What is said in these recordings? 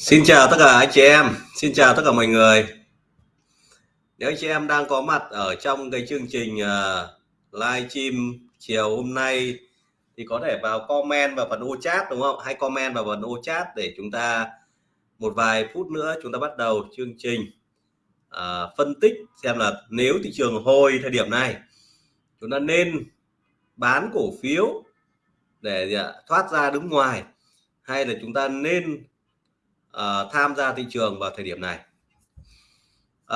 Xin chào tất cả anh chị em, xin chào tất cả mọi người. Nếu anh chị em đang có mặt ở trong cái chương trình uh, live stream chiều hôm nay thì có thể vào comment vào phần ô chat đúng không? Hay comment vào phần ô chat để chúng ta một vài phút nữa chúng ta bắt đầu chương trình uh, phân tích xem là nếu thị trường hồi thời điểm này chúng ta nên bán cổ phiếu để dạ, thoát ra đứng ngoài hay là chúng ta nên uh, tham gia thị trường vào thời điểm này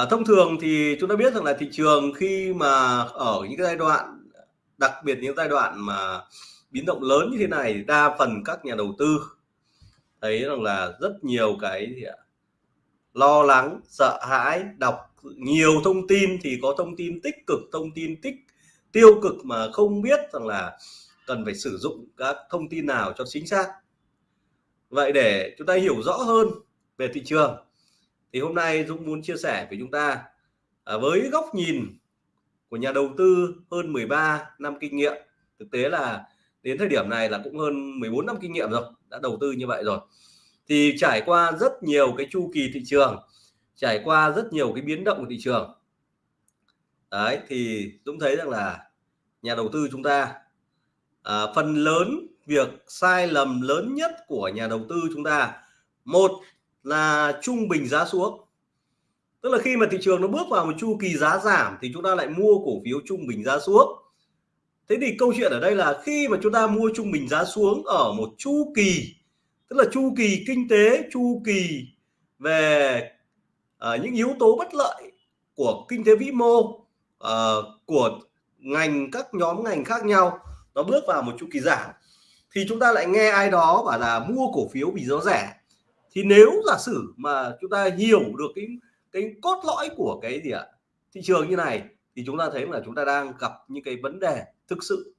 uh, thông thường thì chúng ta biết rằng là thị trường khi mà ở những cái giai đoạn đặc biệt những giai đoạn mà biến động lớn như thế này đa phần các nhà đầu tư thấy rằng là rất nhiều cái gì ạ? lo lắng sợ hãi đọc nhiều thông tin thì có thông tin tích cực thông tin tích tiêu cực mà không biết rằng là cần phải sử dụng các thông tin nào cho chính xác vậy để chúng ta hiểu rõ hơn về thị trường thì hôm nay Dũng muốn chia sẻ với chúng ta à, với góc nhìn của nhà đầu tư hơn 13 năm kinh nghiệm. Thực tế là đến thời điểm này là cũng hơn 14 năm kinh nghiệm rồi đã đầu tư như vậy rồi. Thì trải qua rất nhiều cái chu kỳ thị trường trải qua rất nhiều cái biến động của thị trường. Đấy thì Dũng thấy rằng là nhà đầu tư chúng ta à, phần lớn việc sai lầm lớn nhất của nhà đầu tư chúng ta một là trung bình giá xuống. Tức là khi mà thị trường nó bước vào một chu kỳ giá giảm thì chúng ta lại mua cổ phiếu trung bình giá xuống. Thế thì câu chuyện ở đây là khi mà chúng ta mua trung bình giá xuống ở một chu kỳ tức là chu kỳ kinh tế chu kỳ về uh, những yếu tố bất lợi của kinh tế vĩ mô uh, của ngành các nhóm ngành khác nhau nó bước vào một chu kỳ giảm thì chúng ta lại nghe ai đó bảo là mua cổ phiếu vì nó rẻ. Thì nếu giả sử mà chúng ta hiểu được cái cái cốt lõi của cái gì ạ, thị trường như này, thì chúng ta thấy là chúng ta đang gặp những cái vấn đề thực sự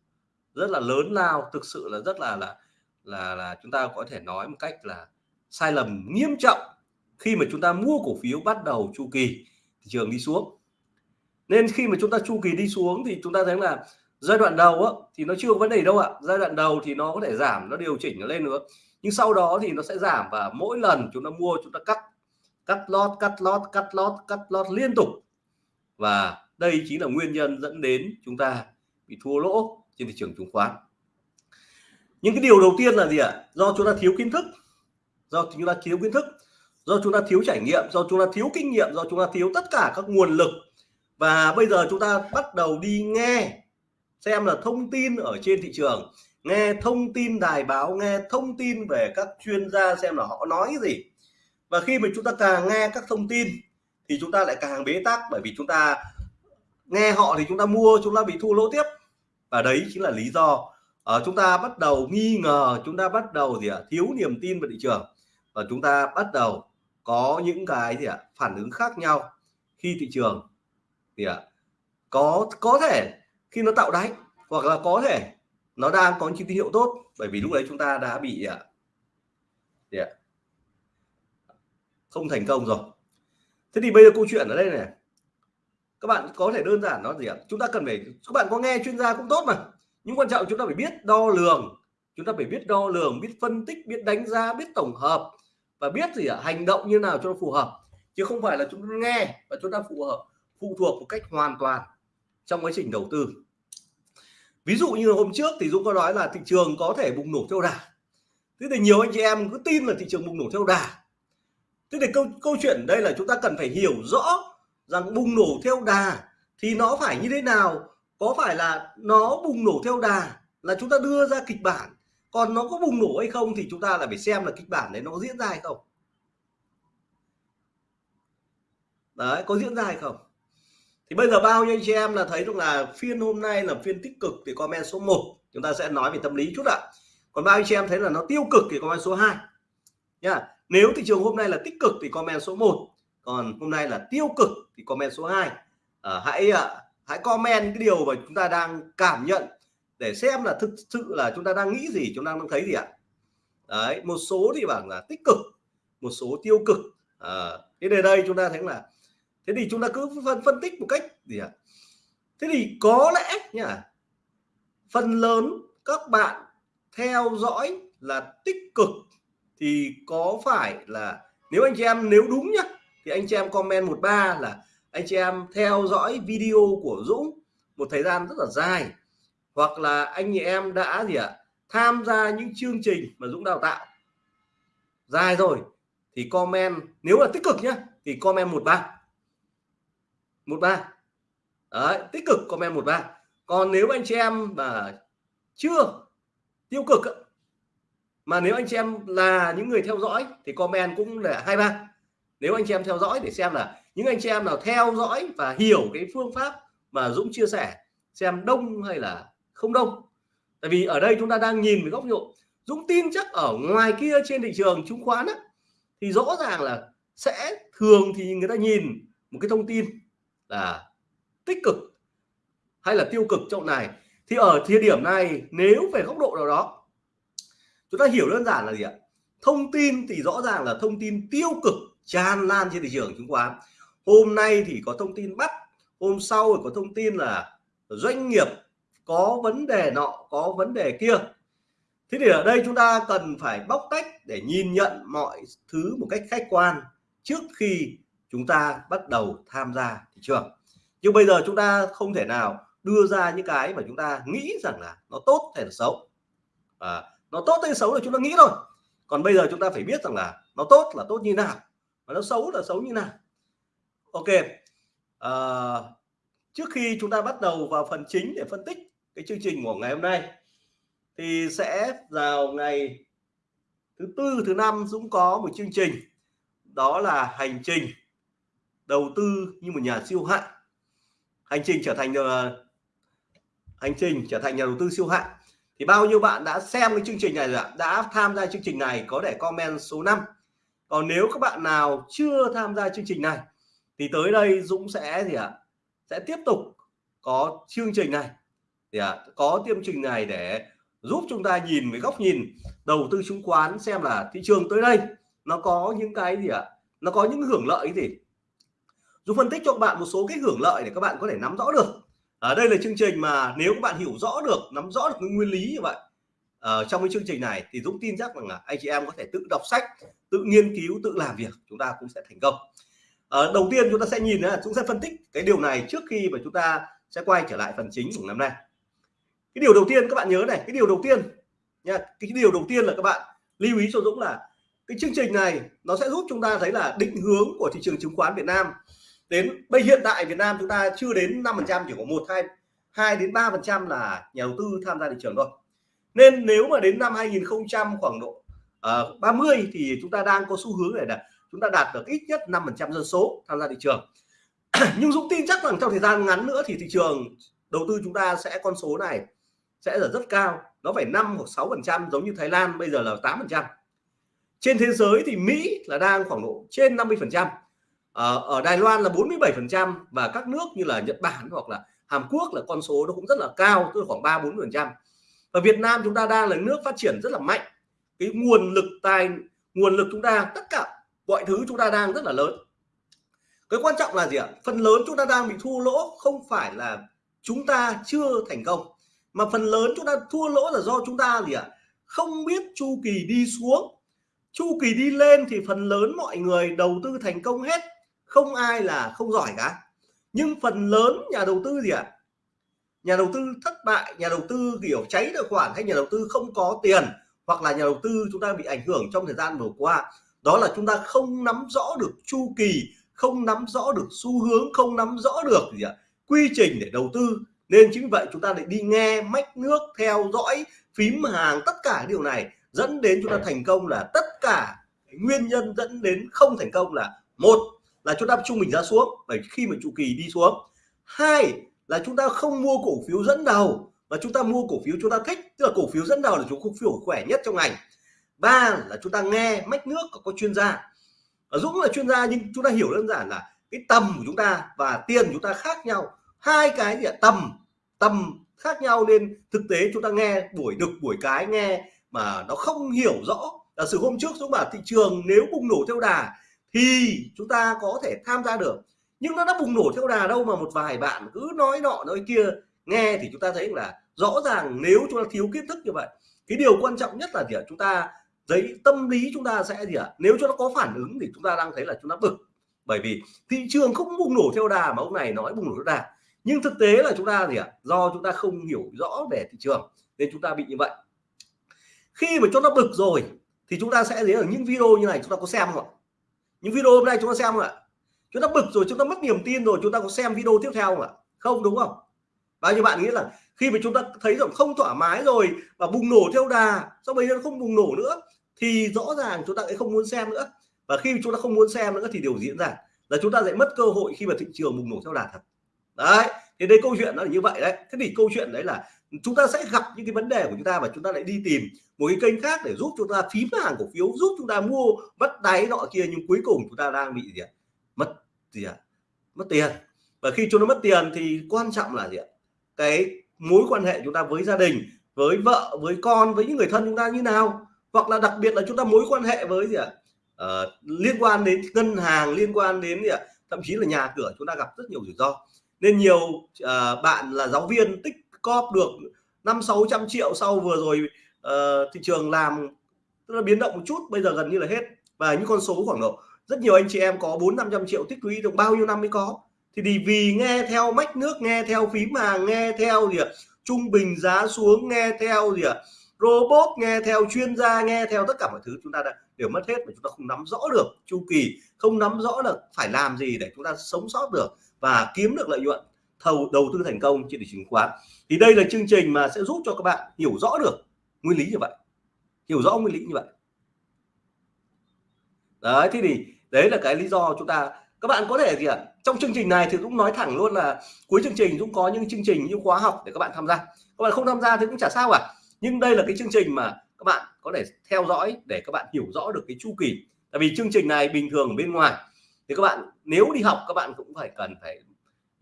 rất là lớn lao, thực sự là rất là là là là chúng ta có thể nói một cách là sai lầm nghiêm trọng khi mà chúng ta mua cổ phiếu bắt đầu chu kỳ thị trường đi xuống. Nên khi mà chúng ta chu kỳ đi xuống thì chúng ta thấy là giai đoạn đầu á, thì nó chưa có vấn đề đâu ạ. Giai đoạn đầu thì nó có thể giảm nó điều chỉnh nó lên nữa nhưng sau đó thì nó sẽ giảm và mỗi lần chúng ta mua chúng ta cắt cắt lót cắt lót cắt lót cắt lót liên tục. Và đây chính là nguyên nhân dẫn đến chúng ta bị thua lỗ trên thị trường chứng khoán. Những cái điều đầu tiên là gì ạ? Do chúng ta thiếu kiến thức. Do chúng ta thiếu kiến thức do chúng ta thiếu trải nghiệm do chúng ta thiếu kinh nghiệm do chúng ta thiếu tất cả các nguồn lực. Và bây giờ chúng ta bắt đầu đi nghe xem là thông tin ở trên thị trường, nghe thông tin đài báo, nghe thông tin về các chuyên gia xem là họ nói gì. Và khi mà chúng ta càng nghe các thông tin thì chúng ta lại càng bế tắc, bởi vì chúng ta nghe họ thì chúng ta mua, chúng ta bị thua lỗ tiếp. Và đấy chính là lý do ở chúng ta bắt đầu nghi ngờ, chúng ta bắt đầu gì ạ, thiếu niềm tin vào thị trường. Và chúng ta bắt đầu có những cái gì ạ, phản ứng khác nhau khi thị trường thì ạ, có có thể khi nó tạo đáy, hoặc là có thể nó đang có những tín hiệu tốt, bởi vì lúc đấy chúng ta đã bị à, không thành công rồi. Thế thì bây giờ câu chuyện ở đây này. Các bạn có thể đơn giản nó gì ạ? Chúng ta cần phải, các bạn có nghe chuyên gia cũng tốt mà. Nhưng quan trọng chúng ta phải biết đo lường. Chúng ta phải biết đo lường, biết phân tích, biết đánh giá, biết tổng hợp và biết gì ạ? Hành động như nào cho nó phù hợp. Chứ không phải là chúng ta nghe và chúng ta phù hợp, phụ thuộc một cách hoàn toàn trong quá trình đầu tư ví dụ như hôm trước thì Dũng có nói là thị trường có thể bùng nổ theo đà. Thế thì nhiều anh chị em cứ tin là thị trường bùng nổ theo đà. Thế thì câu câu chuyện đây là chúng ta cần phải hiểu rõ rằng bùng nổ theo đà thì nó phải như thế nào, có phải là nó bùng nổ theo đà là chúng ta đưa ra kịch bản, còn nó có bùng nổ hay không thì chúng ta là phải xem là kịch bản đấy nó có diễn ra hay không. Đấy, có diễn ra hay không? Thì bây giờ bao nhiêu anh chị em là thấy rằng là phiên hôm nay là phiên tích cực thì comment số 1 chúng ta sẽ nói về tâm lý chút ạ. Còn bao nhiêu anh chị em thấy là nó tiêu cực thì comment số 2 nha. Nếu thị trường hôm nay là tích cực thì comment số 1 còn hôm nay là tiêu cực thì comment số 2 à, hãy à, hãy comment cái điều mà chúng ta đang cảm nhận để xem là thực sự là chúng ta đang nghĩ gì chúng ta đang thấy gì ạ. Đấy một số thì bảo là tích cực một số tiêu cực. À, thế đây đây chúng ta thấy là thế thì chúng ta cứ phân phân tích một cách gì ạ? Thế thì có lẽ nhá, phần lớn các bạn theo dõi là tích cực thì có phải là nếu anh chị em, nếu đúng nhá, thì anh chị em comment một ba là anh chị em theo dõi video của Dũng một thời gian rất là dài. Hoặc là anh chị em đã gì ạ, tham gia những chương trình mà Dũng đào tạo. Dài rồi, thì comment, nếu là tích cực nhá, thì comment 13 ba một ba. Đấy tích cực comment một ba. Còn nếu anh chị em mà chưa tiêu cực mà nếu anh chị em là những người theo dõi thì comment cũng là hai ba. Nếu anh chị em theo dõi để xem là những anh chị em nào theo dõi và hiểu cái phương pháp mà Dũng chia sẻ xem đông hay là không đông. Tại vì ở đây chúng ta đang nhìn với góc độ Dũng tin chắc ở ngoài kia trên thị trường chứng khoán á, thì rõ ràng là sẽ thường thì người ta nhìn một cái thông tin là tích cực hay là tiêu cực trong này. Thì ở thời điểm này, nếu về góc độ nào đó, chúng ta hiểu đơn giản là gì ạ? Thông tin thì rõ ràng là thông tin tiêu cực tràn lan trên thị trường chứng khoán. Hôm nay thì có thông tin bắt, hôm sau thì có thông tin là doanh nghiệp có vấn đề nọ, có vấn đề kia. Thế thì ở đây chúng ta cần phải bóc tách để nhìn nhận mọi thứ một cách khách quan trước khi chúng ta bắt đầu tham gia thị trường. Nhưng bây giờ chúng ta không thể nào đưa ra những cái mà chúng ta nghĩ rằng là nó tốt hay là xấu. À, nó tốt hay xấu là chúng ta nghĩ thôi. Còn bây giờ chúng ta phải biết rằng là nó tốt là tốt như nào và nó xấu là xấu như nào. Ok à, trước khi chúng ta bắt đầu vào phần chính để phân tích cái chương trình của ngày hôm nay thì sẽ vào ngày thứ tư thứ năm Dũng có một chương trình đó là hành trình đầu tư như một nhà siêu hạng. Hành trình trở thành ờ, uh, hành trình trở thành nhà đầu tư siêu hạng. Thì bao nhiêu bạn đã xem cái chương trình này rồi ạ? Đã tham gia chương trình này có để comment số 5 còn nếu các bạn nào chưa tham gia chương trình này thì tới đây Dũng sẽ gì ạ? Sẽ tiếp tục có chương trình này. Thì à, có chương trình này để giúp chúng ta nhìn với góc nhìn đầu tư chứng khoán xem là thị trường tới đây nó có những cái gì ạ? Nó có những hưởng lợi gì? Dũng phân tích cho các bạn một số cái hưởng lợi để các bạn có thể nắm rõ được. Ở đây là chương trình mà nếu các bạn hiểu rõ được nắm rõ được cái nguyên lý như vậy ở trong cái chương trình này thì Dũng tin chắc rằng là anh chị em có thể tự đọc sách tự nghiên cứu tự làm việc chúng ta cũng sẽ thành công. À, đầu tiên chúng ta sẽ nhìn là chúng sẽ phân tích cái điều này trước khi mà chúng ta sẽ quay trở lại phần chính của năm nay. Cái điều đầu tiên các bạn nhớ này cái điều đầu tiên nha cái điều đầu tiên là các bạn lưu ý cho Dũng là cái chương trình này nó sẽ giúp chúng ta thấy là định hướng của thị trường chứng khoán Việt Nam đến bây hiện tại Việt Nam chúng ta chưa đến 5 phần trăm chỉ có một hai hai đến 3 phần trăm là nhà đầu tư tham gia thị trường thôi. Nên nếu mà đến năm 2000 khoảng độ ờ, uh, 30 thì chúng ta đang có xu hướng này là chúng ta đạt được ít nhất 5 phần trăm dân số tham gia thị trường. Nhưng Dũng tin chắc rằng trong thời gian ngắn nữa thì thị trường đầu tư chúng ta sẽ con số này sẽ là rất cao nó phải 5 hoặc 6 phần trăm giống như Thái Lan bây giờ là 8 phần trăm. Trên thế giới thì Mỹ là đang khoảng độ trên 50 phần trăm ở, ở Đài Loan là 47 phần trăm và các nước như là Nhật Bản hoặc là Hàn Quốc là con số nó cũng rất là cao tức là khoảng 3 4 phần trăm. Và Việt Nam chúng ta đang là nước phát triển rất là mạnh. Cái nguồn lực tài nguồn lực chúng ta tất cả mọi thứ chúng ta đang rất là lớn. Cái quan trọng là gì ạ? Phần lớn chúng ta đang bị thua lỗ không phải là chúng ta chưa thành công mà phần lớn chúng ta thua lỗ là do chúng ta gì ạ? Không biết chu kỳ đi xuống. Chu kỳ đi lên thì phần lớn mọi người đầu tư thành công hết không ai là không giỏi cả. Nhưng phần lớn nhà đầu tư gì ạ? Nhà đầu tư thất bại, nhà đầu tư kiểu cháy tài khoản hay nhà đầu tư không có tiền hoặc là nhà đầu tư chúng ta bị ảnh hưởng trong thời gian vừa qua, đó là chúng ta không nắm rõ được chu kỳ, không nắm rõ được xu hướng, không nắm rõ được gì ạ? Quy trình để đầu tư. Nên chính vậy chúng ta lại đi nghe mách nước, theo dõi, phím hàng, tất cả điều này dẫn đến chúng ta thành công là tất cả nguyên nhân dẫn đến không thành công là một là chúng ta trung bình giá xuống bởi khi mà chu kỳ đi xuống hai là chúng ta không mua cổ phiếu dẫn đầu mà chúng ta mua cổ phiếu chúng ta thích tức là cổ phiếu dẫn đầu là chúng cổ phiếu khỏe nhất trong ngành ba là chúng ta nghe mách nước của các chuyên gia ở Dũng là chuyên gia nhưng chúng ta hiểu đơn giản là cái tầm của chúng ta và tiền của chúng ta khác nhau hai cái gì ạ tầm tầm khác nhau nên thực tế chúng ta nghe buổi đực buổi cái nghe mà nó không hiểu rõ là sự hôm trước Dũng bảo thị trường nếu bùng nổ theo đà thì chúng ta có thể tham gia được nhưng nó đã bùng nổ theo đà đâu mà một vài bạn cứ nói nọ nói kia nghe thì chúng ta thấy là rõ ràng nếu chúng ta thiếu kiến thức như vậy cái điều quan trọng nhất là gì ạ chúng ta giấy tâm lý chúng ta sẽ gì ạ nếu cho nó có phản ứng thì chúng ta đang thấy là chúng ta bực bởi vì thị trường không bùng nổ theo đà mà ông này nói bùng nổ theo đà nhưng thực tế là chúng ta gì ạ do chúng ta không hiểu rõ về thị trường nên chúng ta bị như vậy khi mà cho nó bực rồi thì chúng ta sẽ thấy ở những video như này chúng ta có xem không ạ những video hôm nay chúng ta xem không ạ? Chúng ta bực rồi, chúng ta mất niềm tin rồi, chúng ta có xem video tiếp theo không ạ? Không, đúng không? Bao nhiêu bạn nghĩ là khi mà chúng ta thấy rằng không thoải mái rồi và bùng nổ theo đà, sau bây giờ không bùng nổ nữa, thì rõ ràng chúng ta sẽ không muốn xem nữa. Và khi chúng ta không muốn xem nữa thì điều diễn ra là chúng ta sẽ mất cơ hội khi mà thị trường bùng nổ theo đà thật. Đấy, thì đây câu chuyện nó là như vậy đấy. Thế thì câu chuyện đấy là chúng ta sẽ gặp những cái vấn đề của chúng ta và chúng ta lại đi tìm một cái kênh khác để giúp chúng ta phím hàng cổ phiếu giúp chúng ta mua mất đáy nọ kia nhưng cuối cùng chúng ta đang bị gì ạ mất gì ạ mất tiền và khi chúng nó mất tiền thì quan trọng là gì ạ cái mối quan hệ chúng ta với gia đình với vợ với con với những người thân chúng ta như nào hoặc là đặc biệt là chúng ta mối quan hệ với gì ạ à, liên quan đến ngân hàng liên quan đến gì ạ thậm chí là nhà cửa chúng ta gặp rất nhiều rủi ro nên nhiều uh, bạn là giáo viên tích cóp được năm sáu trăm triệu sau vừa rồi uh, thị trường làm tức là biến động một chút bây giờ gần như là hết. Và những con số khoảng độ rất nhiều anh chị em có bốn năm trăm triệu tích lũy được bao nhiêu năm mới có. Thì vì nghe theo mách nước nghe theo phím hàng nghe theo gì ạ? Trung bình giá xuống nghe theo gì ạ? Robot nghe theo chuyên gia nghe theo tất cả mọi thứ chúng ta đã đều mất hết mà chúng ta không nắm rõ được chu kỳ không nắm rõ được phải làm gì để chúng ta sống sót được và kiếm được lợi nhuận thầu đầu tư thành công trên thị trường chứng khoán. Thì đây là chương trình mà sẽ giúp cho các bạn hiểu rõ được nguyên lý như vậy. Hiểu rõ nguyên lý như vậy. Đấy, thế thì đấy là cái lý do chúng ta, các bạn có thể gì ạ? Trong chương trình này thì cũng nói thẳng luôn là cuối chương trình cũng có những chương trình như khóa học để các bạn tham gia. Các bạn không tham gia thì cũng chả sao cả nhưng đây là cái chương trình mà các bạn có thể theo dõi để các bạn hiểu rõ được cái chu kỳ. Tại vì chương trình này bình thường ở bên ngoài. Thì các bạn, nếu đi học, các bạn cũng phải cần phải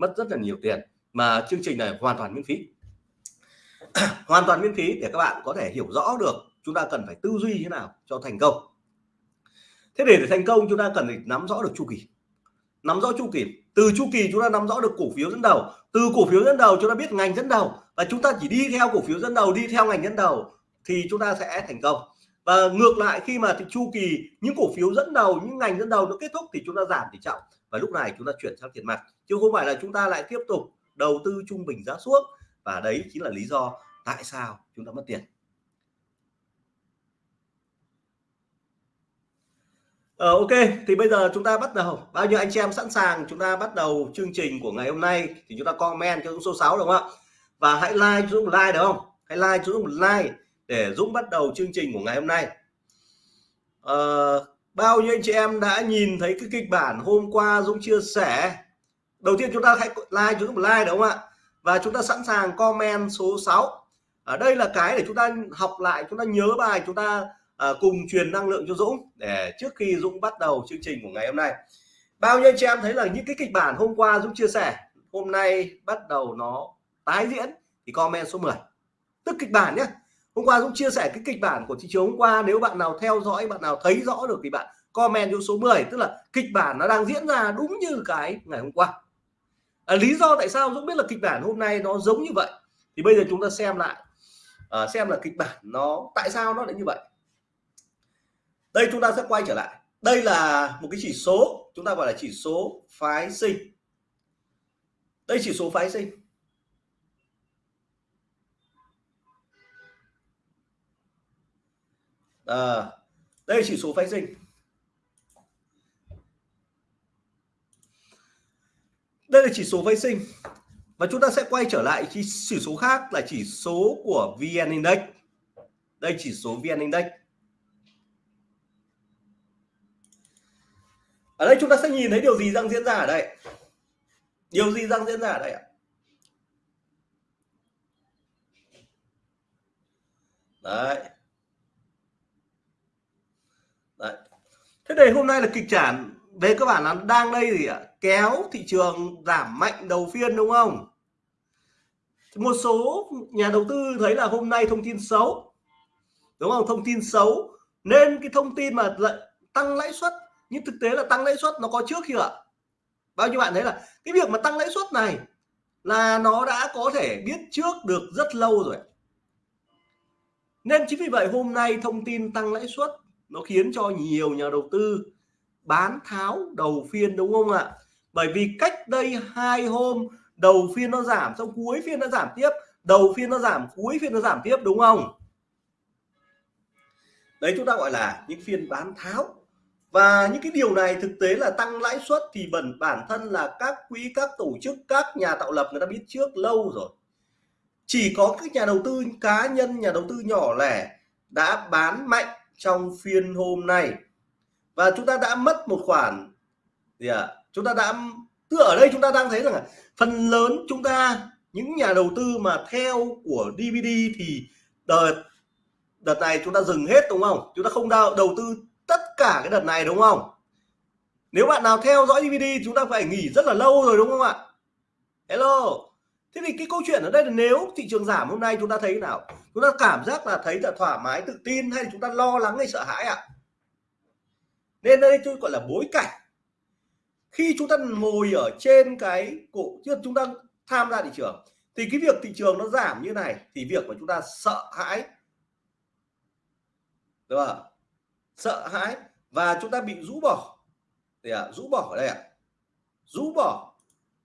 mất rất là nhiều tiền mà chương trình này hoàn toàn miễn phí. Hoàn toàn miễn phí để các bạn có thể hiểu rõ được chúng ta cần phải tư duy thế nào cho thành công. Thế để, để thành công chúng ta cần phải nắm rõ được chu kỳ. Nắm rõ chu kỳ. Từ chu kỳ chúng ta nắm rõ được cổ phiếu dẫn đầu. Từ cổ phiếu dẫn đầu chúng ta biết ngành dẫn đầu. Và chúng ta chỉ đi theo cổ phiếu dẫn đầu đi theo ngành dẫn đầu thì chúng ta sẽ thành công. Và ngược lại khi mà thì chu kỳ những cổ phiếu dẫn đầu những ngành dẫn đầu nó kết thúc thì chúng ta giảm tỷ trọng. Và lúc này chúng ta chuyển sang tiền mặt chứ không phải là chúng ta lại tiếp tục đầu tư trung bình giá xuống và đấy chính là lý do tại sao chúng ta mất tiền. Ờ, ok thì bây giờ chúng ta bắt đầu. Bao nhiêu anh chị em sẵn sàng chúng ta bắt đầu chương trình của ngày hôm nay thì chúng ta comment cho số 6 đúng không ạ? Và hãy like cho Dũng một like được không? Hãy like cho Dũng một like để Dũng bắt đầu chương trình của ngày hôm nay. Ờ, bao nhiêu anh chị em đã nhìn thấy cái kịch bản hôm qua Dũng chia sẻ? Đầu tiên chúng ta hãy like chúng ta một like đúng không ạ? Và chúng ta sẵn sàng comment số 6 ở đây là cái để chúng ta học lại chúng ta nhớ bài chúng ta uh, cùng truyền năng lượng cho Dũng để trước khi Dũng bắt đầu chương trình của ngày hôm nay. Bao nhiêu chị em thấy là những cái kịch bản hôm qua Dũng chia sẻ hôm nay bắt đầu nó tái diễn thì comment số 10 tức kịch bản nhé. Hôm qua Dũng chia sẻ cái kịch bản của thị trường hôm qua nếu bạn nào theo dõi bạn nào thấy rõ được thì bạn comment cho số 10 tức là kịch bản nó đang diễn ra đúng như cái ngày hôm qua à, lý do tại sao Dũng biết là kịch bản hôm nay nó giống như vậy? Thì bây giờ chúng ta xem lại. À, xem là kịch bản nó tại sao nó lại như vậy? Đây chúng ta sẽ quay trở lại. Đây là một cái chỉ số chúng ta gọi là chỉ số phái sinh. Đây chỉ số phái sinh. À, đây chỉ số phái sinh. Đây là chỉ số vệ sinh. Và chúng ta sẽ quay trở lại chỉ, số khác là chỉ số của VN Index. Đây chỉ số VN Index. Ở đây chúng ta sẽ nhìn thấy điều gì đang diễn ra ở đây? Điều gì đang diễn ra ở đây ạ? Đấy. Đấy. Thế thì hôm nay là kịch bản về cơ bản là đang đây gì ạ? Kéo thị trường giảm mạnh đầu phiên đúng không? Một số nhà đầu tư thấy là hôm nay thông tin xấu. Đúng không? Thông tin xấu. Nên cái thông tin mà lại tăng lãi suất, nhưng thực tế là tăng lãi suất nó có trước khi ạ? Bao nhiêu bạn thấy là cái việc mà tăng lãi suất này là nó đã có thể biết trước được rất lâu rồi. Nên chính vì vậy hôm nay thông tin tăng lãi suất nó khiến cho nhiều nhà đầu tư bán tháo đầu phiên đúng không ạ? Bởi vì cách đây hai hôm, đầu phiên nó giảm xong, cuối phiên nó giảm tiếp, đầu phiên nó giảm, cuối phiên nó giảm tiếp, đúng không? Đấy, chúng ta gọi là những phiên bán tháo. Và những cái điều này thực tế là tăng lãi suất thì bẩn bản thân là các quỹ, các tổ chức, các nhà tạo lập người ta biết trước lâu rồi. Chỉ có các nhà đầu tư cá nhân, nhà đầu tư nhỏ lẻ đã bán mạnh trong phiên hôm nay và chúng ta đã mất một khoản. Gì ạ? À? chúng ta đã tức ở đây chúng ta đang thấy rằng là phần lớn chúng ta những nhà đầu tư mà theo của DVD thì đợt đợt này chúng ta dừng hết đúng không? Chúng ta không đầu, đầu tư tất cả cái đợt này đúng không? Nếu bạn nào theo dõi DVD chúng ta phải nghỉ rất là lâu rồi đúng không ạ? Hello. Thế thì cái câu chuyện ở đây là nếu thị trường giảm hôm nay chúng ta thấy nào? Chúng ta cảm giác là thấy là thoải mái tự tin hay chúng ta lo lắng hay sợ hãi ạ? à? Nên đây tôi gọi là bối cảnh. Khi chúng ta ngồi ở trên cái cổ chứ chúng ta tham gia thị trường thì cái việc thị trường nó giảm như này thì việc mà chúng ta sợ hãi. Đúng không sợ hãi và chúng ta bị rũ bỏ. Thì à, rũ bỏ ở đây ạ. À? rũ bỏ.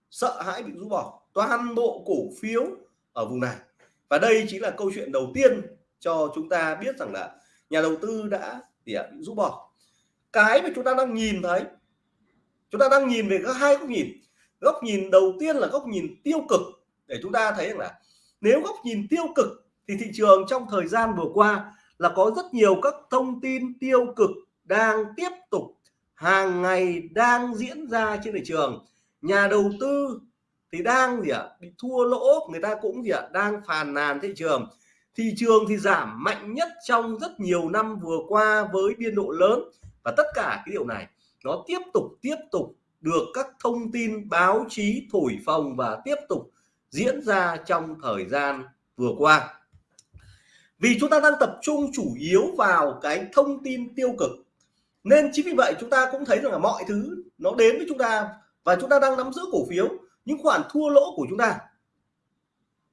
Sợ hãi bị rũ bỏ. Toàn bộ cổ phiếu ở vùng này. Và đây chính là câu chuyện đầu tiên cho chúng ta biết rằng là nhà đầu tư đã thì à, bị rũ bỏ cái mà chúng ta đang nhìn thấy. Chúng ta đang nhìn về các hai góc nhìn. Góc nhìn đầu tiên là góc nhìn tiêu cực. Để chúng ta thấy rằng là nếu góc nhìn tiêu cực thì thị trường trong thời gian vừa qua là có rất nhiều các thông tin tiêu cực đang tiếp tục, hàng ngày đang diễn ra trên thị trường. Nhà đầu tư thì đang gì ạ? Bị thua lỗ, người ta cũng gì ạ? Đang phàn nàn thị trường. Thị trường thì giảm mạnh nhất trong rất nhiều năm vừa qua với biên độ lớn và tất cả cái điều này nó tiếp tục tiếp tục được các thông tin báo chí thổi phồng và tiếp tục diễn ra trong thời gian vừa qua. Vì chúng ta đang tập trung chủ yếu vào cái thông tin tiêu cực, nên chính vì vậy chúng ta cũng thấy rằng là mọi thứ nó đến với chúng ta và chúng ta đang nắm giữ cổ phiếu. Những khoản thua lỗ của chúng ta,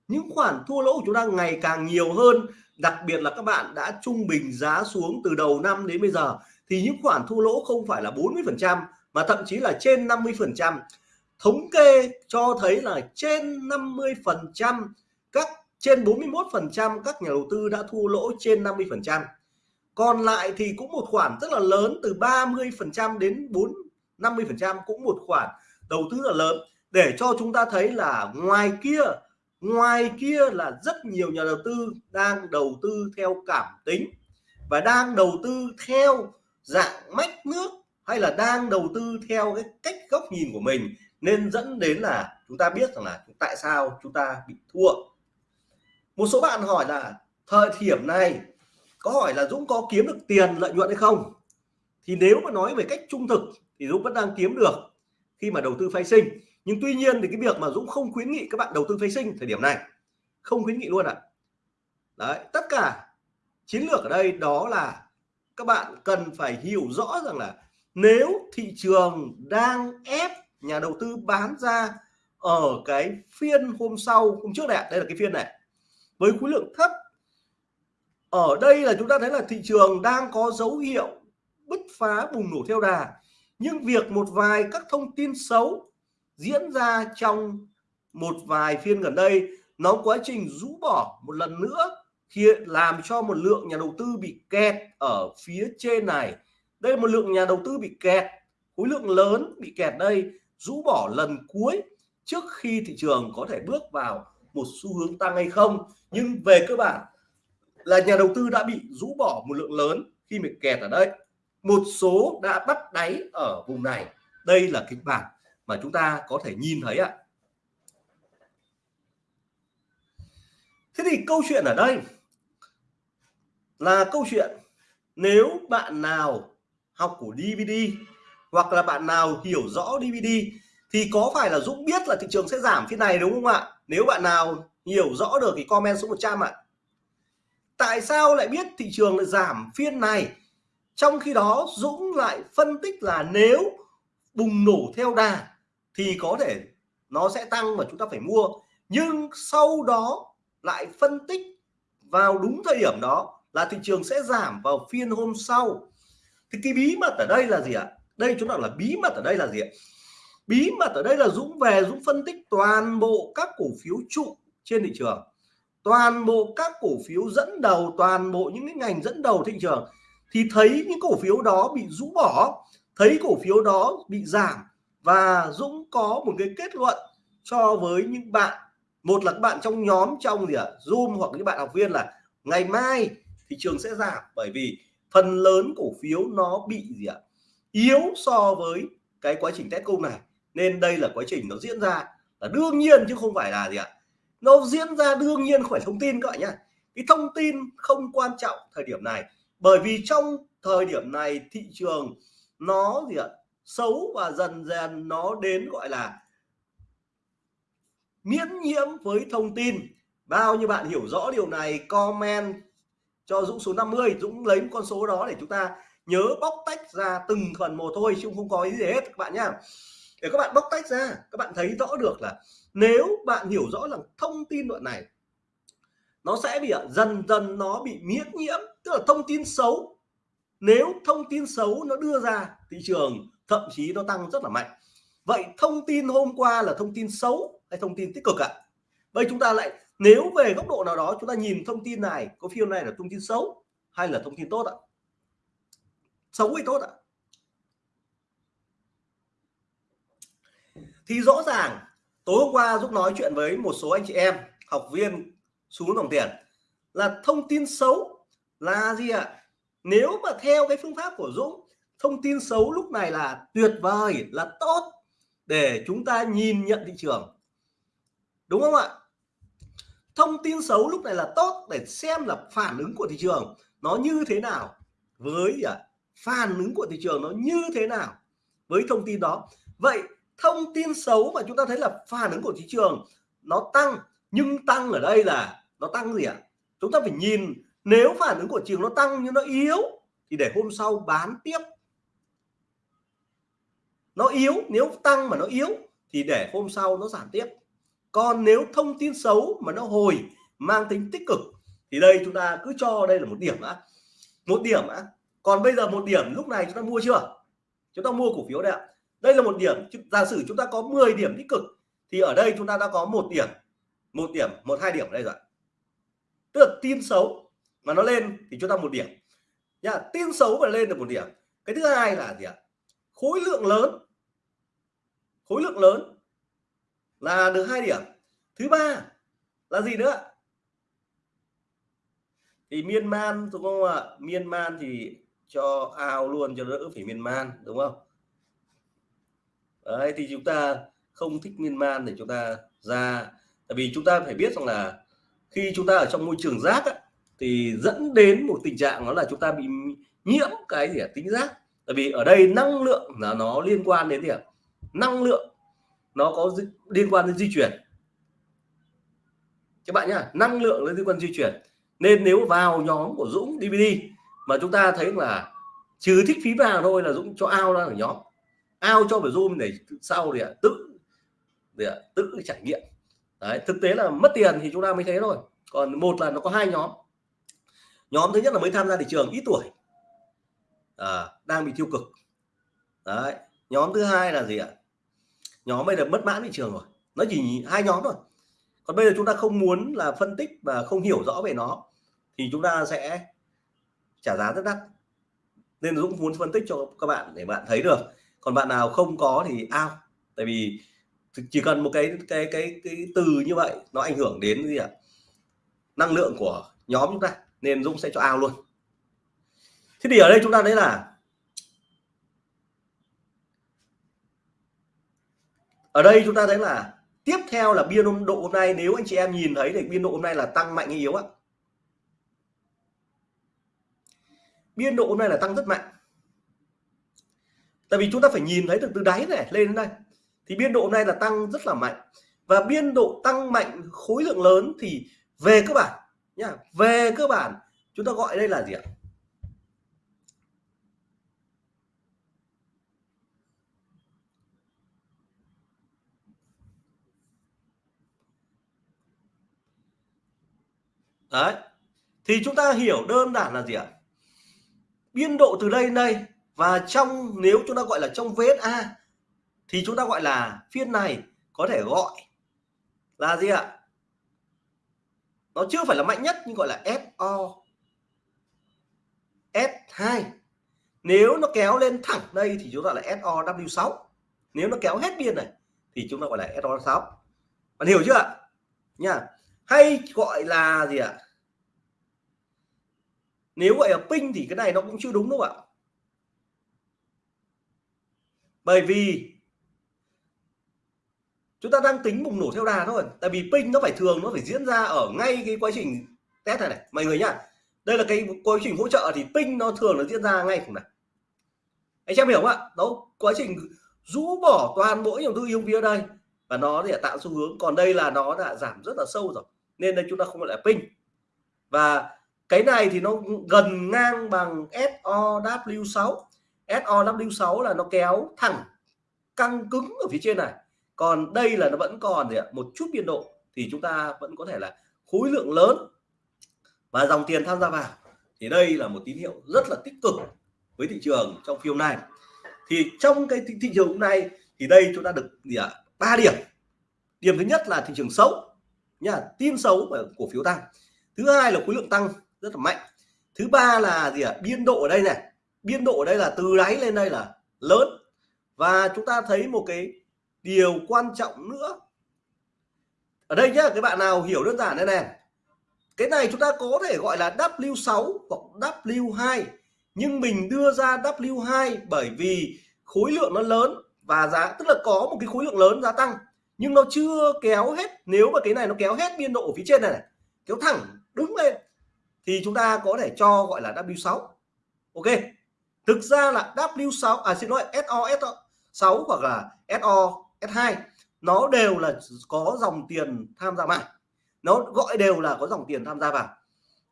những khoản thua lỗ của chúng ta ngày càng nhiều hơn. Đặc biệt là các bạn đã trung bình giá xuống từ đầu năm đến bây giờ thì những khoản thua lỗ không phải là 40 phần trăm, mà thậm chí là trên 50 phần trăm. Thống kê cho thấy là trên 50 phần trăm, các, trên 41 phần trăm các nhà đầu tư đã thua lỗ trên 50 phần trăm. Còn lại thì cũng một khoản rất là lớn, từ 30 phần trăm đến 4 50 phần trăm cũng một khoản đầu tư là lớn. Để cho chúng ta thấy là ngoài kia ngoài kia là rất nhiều nhà đầu tư đang đầu tư theo cảm tính và đang đầu tư theo dạng mách nước hay là đang đầu tư theo cái cách góc nhìn của mình nên dẫn đến là chúng ta biết rằng là tại sao chúng ta bị thua. Một số bạn hỏi là thời điểm này có hỏi là Dũng có kiếm được tiền lợi nhuận hay không? Thì nếu mà nói về cách trung thực thì Dũng vẫn đang kiếm được khi mà đầu tư phái sinh. Nhưng tuy nhiên thì cái việc mà Dũng không khuyến nghị các bạn đầu tư phái sinh thời điểm này, không khuyến nghị luôn ạ. À. đấy, tất cả chiến lược ở đây đó là các bạn cần phải hiểu rõ rằng là nếu thị trường đang ép nhà đầu tư bán ra ở cái phiên hôm sau, hôm trước này đây là cái phiên này, với khối lượng thấp, ở đây là chúng ta thấy là thị trường đang có dấu hiệu bứt phá bùng nổ theo đà. Nhưng việc một vài các thông tin xấu diễn ra trong một vài phiên gần đây, nó quá trình rũ bỏ một lần nữa thì làm cho một lượng nhà đầu tư bị kẹt ở phía trên này. Đây là một lượng nhà đầu tư bị kẹt. Khối lượng lớn bị kẹt đây, rũ bỏ lần cuối trước khi thị trường có thể bước vào một xu hướng tăng hay không. Nhưng về cơ bản là nhà đầu tư đã bị rũ bỏ một lượng lớn khi bị kẹt ở đây. Một số đã bắt đáy ở vùng này. Đây là kịch bản mà chúng ta có thể nhìn thấy ạ. Thế thì câu chuyện ở đây là câu chuyện, nếu bạn nào học của DVD hoặc là bạn nào hiểu rõ DVD thì có phải là Dũng biết là thị trường sẽ giảm phiên này đúng không ạ? Nếu bạn nào hiểu rõ được thì comment số 100 ạ. Tại sao lại biết thị trường lại giảm phiên này? Trong khi đó, Dũng lại phân tích là nếu bùng nổ theo đà thì có thể nó sẽ tăng mà chúng ta phải mua. Nhưng sau đó lại phân tích vào đúng thời điểm đó là thị trường sẽ giảm vào phiên hôm sau. Thì cái bí mật ở đây là gì ạ? Đây chúng ta là bí mật ở đây là gì ạ? Bí mật ở đây là Dũng về Dũng phân tích toàn bộ các cổ phiếu trụ trên thị trường. Toàn bộ các cổ phiếu dẫn đầu toàn bộ những cái ngành dẫn đầu thị trường. Thì thấy những cổ phiếu đó bị rũ bỏ thấy cổ phiếu đó bị giảm. Và Dũng có một cái kết luận cho với những bạn. Một là các bạn trong nhóm trong gì ạ? À, Zoom hoặc những bạn học viên là ngày mai thị trường sẽ giảm bởi vì phần lớn cổ phiếu nó bị gì ạ, yếu so với cái quá trình test cung này. Nên đây là quá trình nó diễn ra là đương nhiên chứ không phải là gì ạ, nó diễn ra đương nhiên không phải thông tin các bạn nhá. Cái thông tin không quan trọng thời điểm này, bởi vì trong thời điểm này thị trường nó gì ạ, xấu và dần dần nó đến gọi là miễn nhiễm với thông tin. Bao nhiêu bạn hiểu rõ điều này, comment cho Dũng số 50 Dũng lấy một con số đó để chúng ta nhớ bóc tách ra từng phần một thôi, chứ không có ý gì hết, các bạn nhá. Để các bạn bóc tách ra, các bạn thấy rõ được là nếu bạn hiểu rõ là thông tin đoạn này, nó sẽ bị dần dần nó bị miễn nhiễm, tức là thông tin xấu. Nếu thông tin xấu nó đưa ra thị trường, thậm chí nó tăng rất là mạnh. Vậy thông tin hôm qua là thông tin xấu hay thông tin tích cực ạ? À? vậy chúng ta lại nếu về góc độ nào đó chúng ta nhìn thông tin này, có phiên này là thông tin xấu hay là thông tin tốt ạ? Xấu hay tốt ạ? Thì rõ ràng, tối hôm qua Dũng nói chuyện với một số anh chị em, học viên xuống đồng tiền là thông tin xấu là gì ạ? Nếu mà theo cái phương pháp của Dũng, thông tin xấu lúc này là tuyệt vời, là tốt để chúng ta nhìn nhận thị trường. Đúng không ạ? Thông tin xấu lúc này là tốt để xem là phản ứng của thị trường nó như thế nào. Với à, phản ứng của thị trường nó như thế nào với thông tin đó. Vậy thông tin xấu mà chúng ta thấy là phản ứng của thị trường nó tăng nhưng tăng ở đây là nó tăng gì ạ? Chúng ta phải nhìn nếu phản ứng của trường nó tăng nhưng nó yếu thì để hôm sau bán tiếp. Nó yếu nếu tăng mà nó yếu thì để hôm sau nó giảm tiếp còn nếu thông tin xấu mà nó hồi, mang tính tích cực, thì đây chúng ta cứ cho đây là một điểm á. Một điểm á. Còn bây giờ một điểm, lúc này chúng ta mua chưa? Chúng ta mua cổ phiếu đây ạ. Đây là một điểm giả sử chúng ta có 10 điểm tích cực, thì ở đây chúng ta đã có một điểm một điểm, một, hai điểm ở đây rồi tức là tin xấu mà nó lên thì chúng ta một điểm. Nha tin xấu mà lên được một điểm. Cái thứ hai là gì ạ? Khối lượng lớn. Khối lượng lớn là được hai điểm. Thứ ba là gì nữa? Thì miên man đúng không ạ miên man thì cho ao luôn cho đỡ phải miên man đúng không? Đấy thì chúng ta không thích miên man để chúng ta ra. Tại vì chúng ta phải biết rằng là khi chúng ta ở trong môi trường rác á, thì dẫn đến một tình trạng đó là chúng ta bị nhiễm cái gì tính rác. Tại vì ở đây năng lượng là nó liên quan đến gì ạ? Năng lượng nó có liên quan đến di chuyển. Các bạn nhá năng lượng liên quan di chuyển. Nên nếu vào nhóm của Dũng DVD mà chúng ta thấy là trừ thích phí vào thôi là Dũng cho ao ra ở nhóm. Ao cho phải zoom để sau thì tự để tự trải nghiệm. Đấy thực tế là mất tiền thì chúng ta mới thấy thôi. Còn một là nó có hai nhóm. Nhóm thứ nhất là mới tham gia thị trường ít tuổi. À, đang bị tiêu cực. Đấy nhóm thứ hai là gì ạ? Nhóm bây giờ mất mãn thị trường rồi. Nó chỉ hai nhóm thôi. Còn bây giờ chúng ta không muốn là phân tích và không hiểu rõ về nó, thì chúng ta sẽ trả giá rất đắt. Nên Dũng muốn phân tích cho các bạn để bạn thấy được. Còn bạn nào không có thì ao tại vì chỉ cần một cái cái cái cái từ như vậy, nó ảnh hưởng đến gì ạ? Năng lượng của nhóm chúng ta, nên Dũng sẽ cho ao luôn. Thế thì ở đây chúng ta thấy là ở đây chúng ta thấy là tiếp theo là biên độ hôm nay, nếu anh chị em nhìn thấy thì biên độ hôm nay là tăng mạnh hay yếu ạ? Biên độ hôm nay là tăng rất mạnh. Tại vì chúng ta phải nhìn thấy từ từ đáy này lên đến đây, thì biên độ hôm nay là tăng rất là mạnh. Và biên độ tăng mạnh khối lượng lớn thì về cơ bản, nhá, về cơ bản chúng ta gọi đây là gì ạ? Đấy. Thì chúng ta hiểu đơn giản là gì ạ? Biên độ từ đây đến đây và trong, nếu chúng ta gọi là trong VSA thì chúng ta gọi là phiên này có thể gọi là gì ạ? Nó chưa phải là mạnh nhất nhưng gọi là SO S2 nếu nó kéo lên thẳng đây thì chúng ta là SOW6 nếu nó kéo hết biên này thì chúng ta gọi là SO6 bạn hiểu chưa ạ? Nha. Hay gọi là gì ạ? Nếu gọi là pin thì cái này nó cũng chưa đúng đâu ạ. Bởi vì chúng ta đang tính bùng nổ theo đà thôi, tại vì pin nó phải thường, nó phải diễn ra ở ngay cái quá trình test này này. Mọi người nhá, đây là cái quá trình hỗ trợ thì pin nó thường nó diễn ra ngay cùng này. Anh em hiểu không ạ? Đó quá trình rũ bỏ toàn bộ dòng tư ion phía đây và nó để tạo xu hướng. Còn đây là nó đã giảm rất là sâu rồi, nên đây chúng ta không gọi là pin và cái này thì nó gần ngang bằng SOW6 SOW6 là nó kéo thẳng căng cứng ở phía trên này. Còn đây là nó vẫn còn gì ạ? Một chút biên độ thì chúng ta vẫn có thể là khối lượng lớn và dòng tiền tham gia vào. Thì đây là một tín hiệu rất là tích cực với thị trường trong phiên này thì trong cái thị, thị trường nay thì đây chúng ta được gì ạ? Ba điểm. Điểm thứ nhất là thị trường xấu. Nha tin xấu và cổ phiếu tăng. Thứ hai là khối lượng tăng rất là mạnh. Thứ ba là gì ạ? Biên độ ở đây này. Biên độ ở đây là từ đáy lên đây là lớn. Và chúng ta thấy một cái điều quan trọng nữa. Ở đây nhá các bạn nào hiểu đơn giản đây này. Cái này chúng ta có thể gọi là W6 hoặc W2 nhưng mình đưa ra W2 bởi vì khối lượng nó lớn và giá tức là có một cái khối lượng lớn giá tăng. Nhưng nó chưa kéo hết. Nếu mà cái này nó kéo hết biên độ ở phía trên này, này kéo thẳng đứng lên thì chúng ta có thể cho gọi là W6 ok. Thực ra là W6 à xin lỗi SO S6 hoặc là SO S2 nó đều là có dòng tiền tham gia vào. Nó gọi đều là có dòng tiền tham gia vào.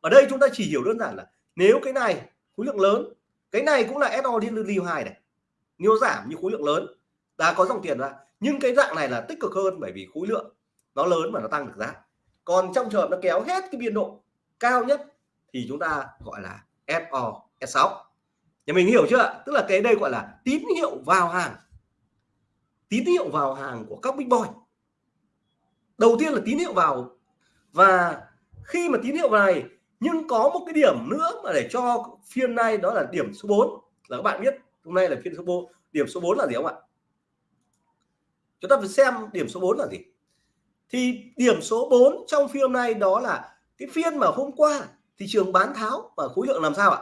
Ở đây chúng ta chỉ hiểu đơn giản là nếu cái này khối lượng lớn, cái này cũng là SO liên lưu hai này. Nhiều giảm như khối lượng lớn, đã có dòng tiền ra. Nhưng cái dạng này là tích cực hơn bởi vì khối lượng nó lớn mà nó tăng được giá. Còn trong trường hợp nó kéo hết cái biên độ cao nhất thì chúng ta gọi là SO S6 nhà mình hiểu chưa tức là cái đây gọi là tín hiệu vào hàng. Tín hiệu vào hàng của các big boy. Đầu tiên là tín hiệu vào. Và khi mà tín hiệu này, nhưng có một cái điểm nữa mà để cho phiên này đó là điểm số 4 là các bạn biết, hôm nay là phiên số 4 điểm số 4 là gì không ạ? Chúng ta phải xem điểm số 4 là gì. Thì điểm số 4 trong phiên nay đó là cái phiên mà hôm qua thị trường bán tháo và khối lượng làm sao ạ?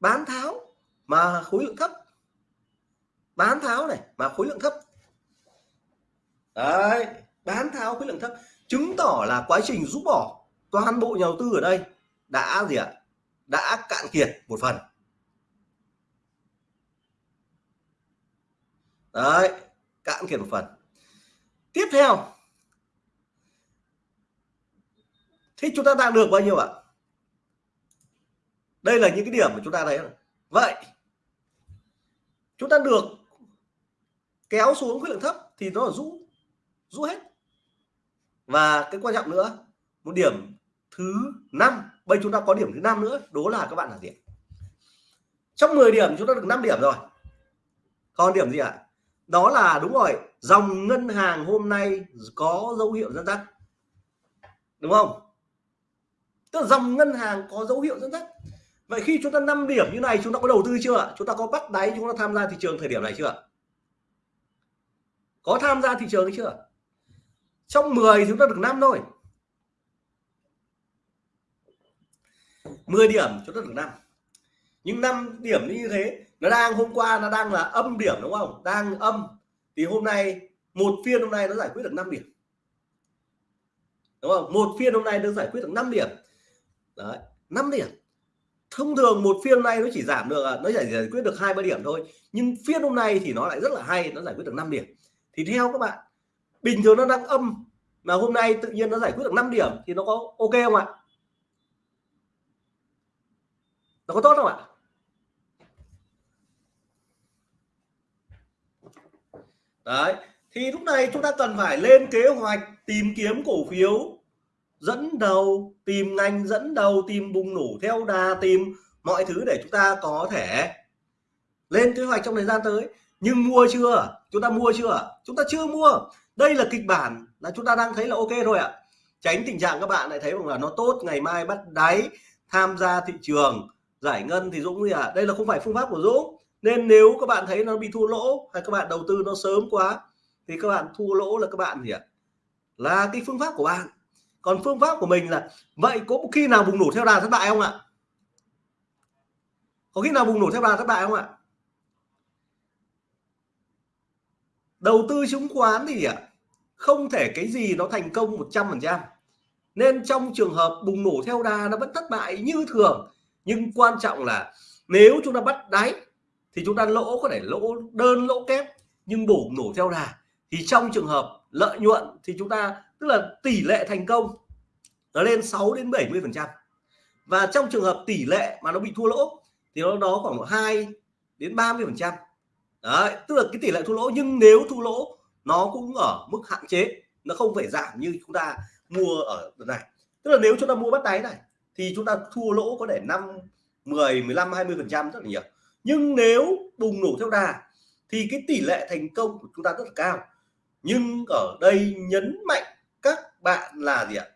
Bán tháo mà khối lượng thấp. Bán tháo này mà khối lượng thấp. Đấy, bán tháo khối lượng thấp. Chứng tỏ là quá trình rút bỏ toàn bộ nhà đầu tư ở đây đã gì ạ? Đã cạn kiệt một phần. Đấy, cạn kiệt một phần. Tiếp theo thế chúng ta đạt được bao nhiêu ạ? Đây là những cái điểm mà chúng ta thấy vậy, chúng ta được kéo xuống khối lượng thấp thì nó là rũ rũ hết. Và cái quan trọng nữa, một điểm thứ năm, bây chúng ta có điểm thứ năm nữa đó là các bạn là gì trong 10 điểm chúng ta được 5 điểm rồi. Còn điểm gì ạ? À? đó là, đúng rồi, dòng ngân hàng hôm nay có dấu hiệu dẫn dắt. Đúng không? Tức là dòng ngân hàng có dấu hiệu dẫn dắt. Vậy khi chúng ta 5 điểm như này, chúng ta có đầu tư chưa? Chúng ta có bắt đáy, chúng ta tham gia thị trường thời điểm này chưa? Có tham gia thị trường chưa? Trong 10 chúng ta được 5 thôi. 10 điểm chúng ta được 5 nhưng 5 điểm như thế, nó đang hôm qua nó đang là âm điểm đúng không? Đang âm. Thì hôm nay, một phiên hôm nay nó giải quyết được 5 điểm. Đúng không? Một phiên hôm nay nó giải quyết được 5 điểm đấy 5 điểm. Thông thường một phiên nay nó chỉ giảm được à, nó chỉ giải quyết được hai, ba điểm thôi, nhưng phiên hôm nay thì nó lại rất là hay, nó giải quyết được 5 điểm. Thì theo các bạn, bình thường nó đang âm, mà hôm nay tự nhiên nó giải quyết được 5 điểm thì nó có ok không ạ? Nó có tốt không ạ? Đấy, thì lúc này chúng ta cần phải lên kế hoạch tìm kiếm cổ phiếu dẫn đầu, tìm ngành, dẫn đầu, tìm bùng nổ, theo đà, tìm mọi thứ để chúng ta có thể lên kế hoạch trong thời gian tới. Nhưng mua chưa? Chúng ta mua chưa? Chúng ta chưa mua. Đây là kịch bản là chúng ta đang thấy là ok rồi ạ. Tránh tình trạng các bạn lại thấy rằng là nó tốt, ngày mai bắt đáy, tham gia thị trường, giải ngân thì Dũng gì à đây là không phải phương pháp của Dũng. Nên nếu các bạn thấy nó bị thua lỗ hay các bạn đầu tư nó sớm quá, thì các bạn thua lỗ là các bạn gì ạ? Là cái phương pháp của bạn còn phương pháp của mình là, vậy có khi nào bùng nổ theo đà thất bại không ạ? Có khi nào bùng nổ theo đà thất bại không ạ? Đầu tư chứng khoán thì ạ không thể cái gì nó thành công 100 phần trăm. Nên trong trường hợp bùng nổ theo đà nó vẫn thất bại như thường, nhưng quan trọng là nếu chúng ta bắt đáy thì chúng ta lỗ, có thể lỗ, đơn lỗ kép, nhưng bùng nổ theo đà thì trong trường hợp lợi nhuận thì chúng ta tức là tỷ lệ thành công nó lên 6 đến 70 phần trăm. Và trong trường hợp tỷ lệ mà nó bị thua lỗ thì nó đó khoảng 2 đến 30 phần trăm. Đấy, tức là cái tỷ lệ thua lỗ, nhưng nếu thua lỗ, nó cũng ở mức hạn chế, nó không phải giảm như chúng ta mua ở đợt này. Tức là nếu chúng ta mua bắt đáy này, thì chúng ta thua lỗ có thể 5 10 15 20 phần trăm rất là nhiều. Nhưng nếu bùng nổ theo đà, thì cái tỷ lệ thành công của chúng ta rất là cao. Nhưng ở đây nhấn mạnh bạn là gì ạ?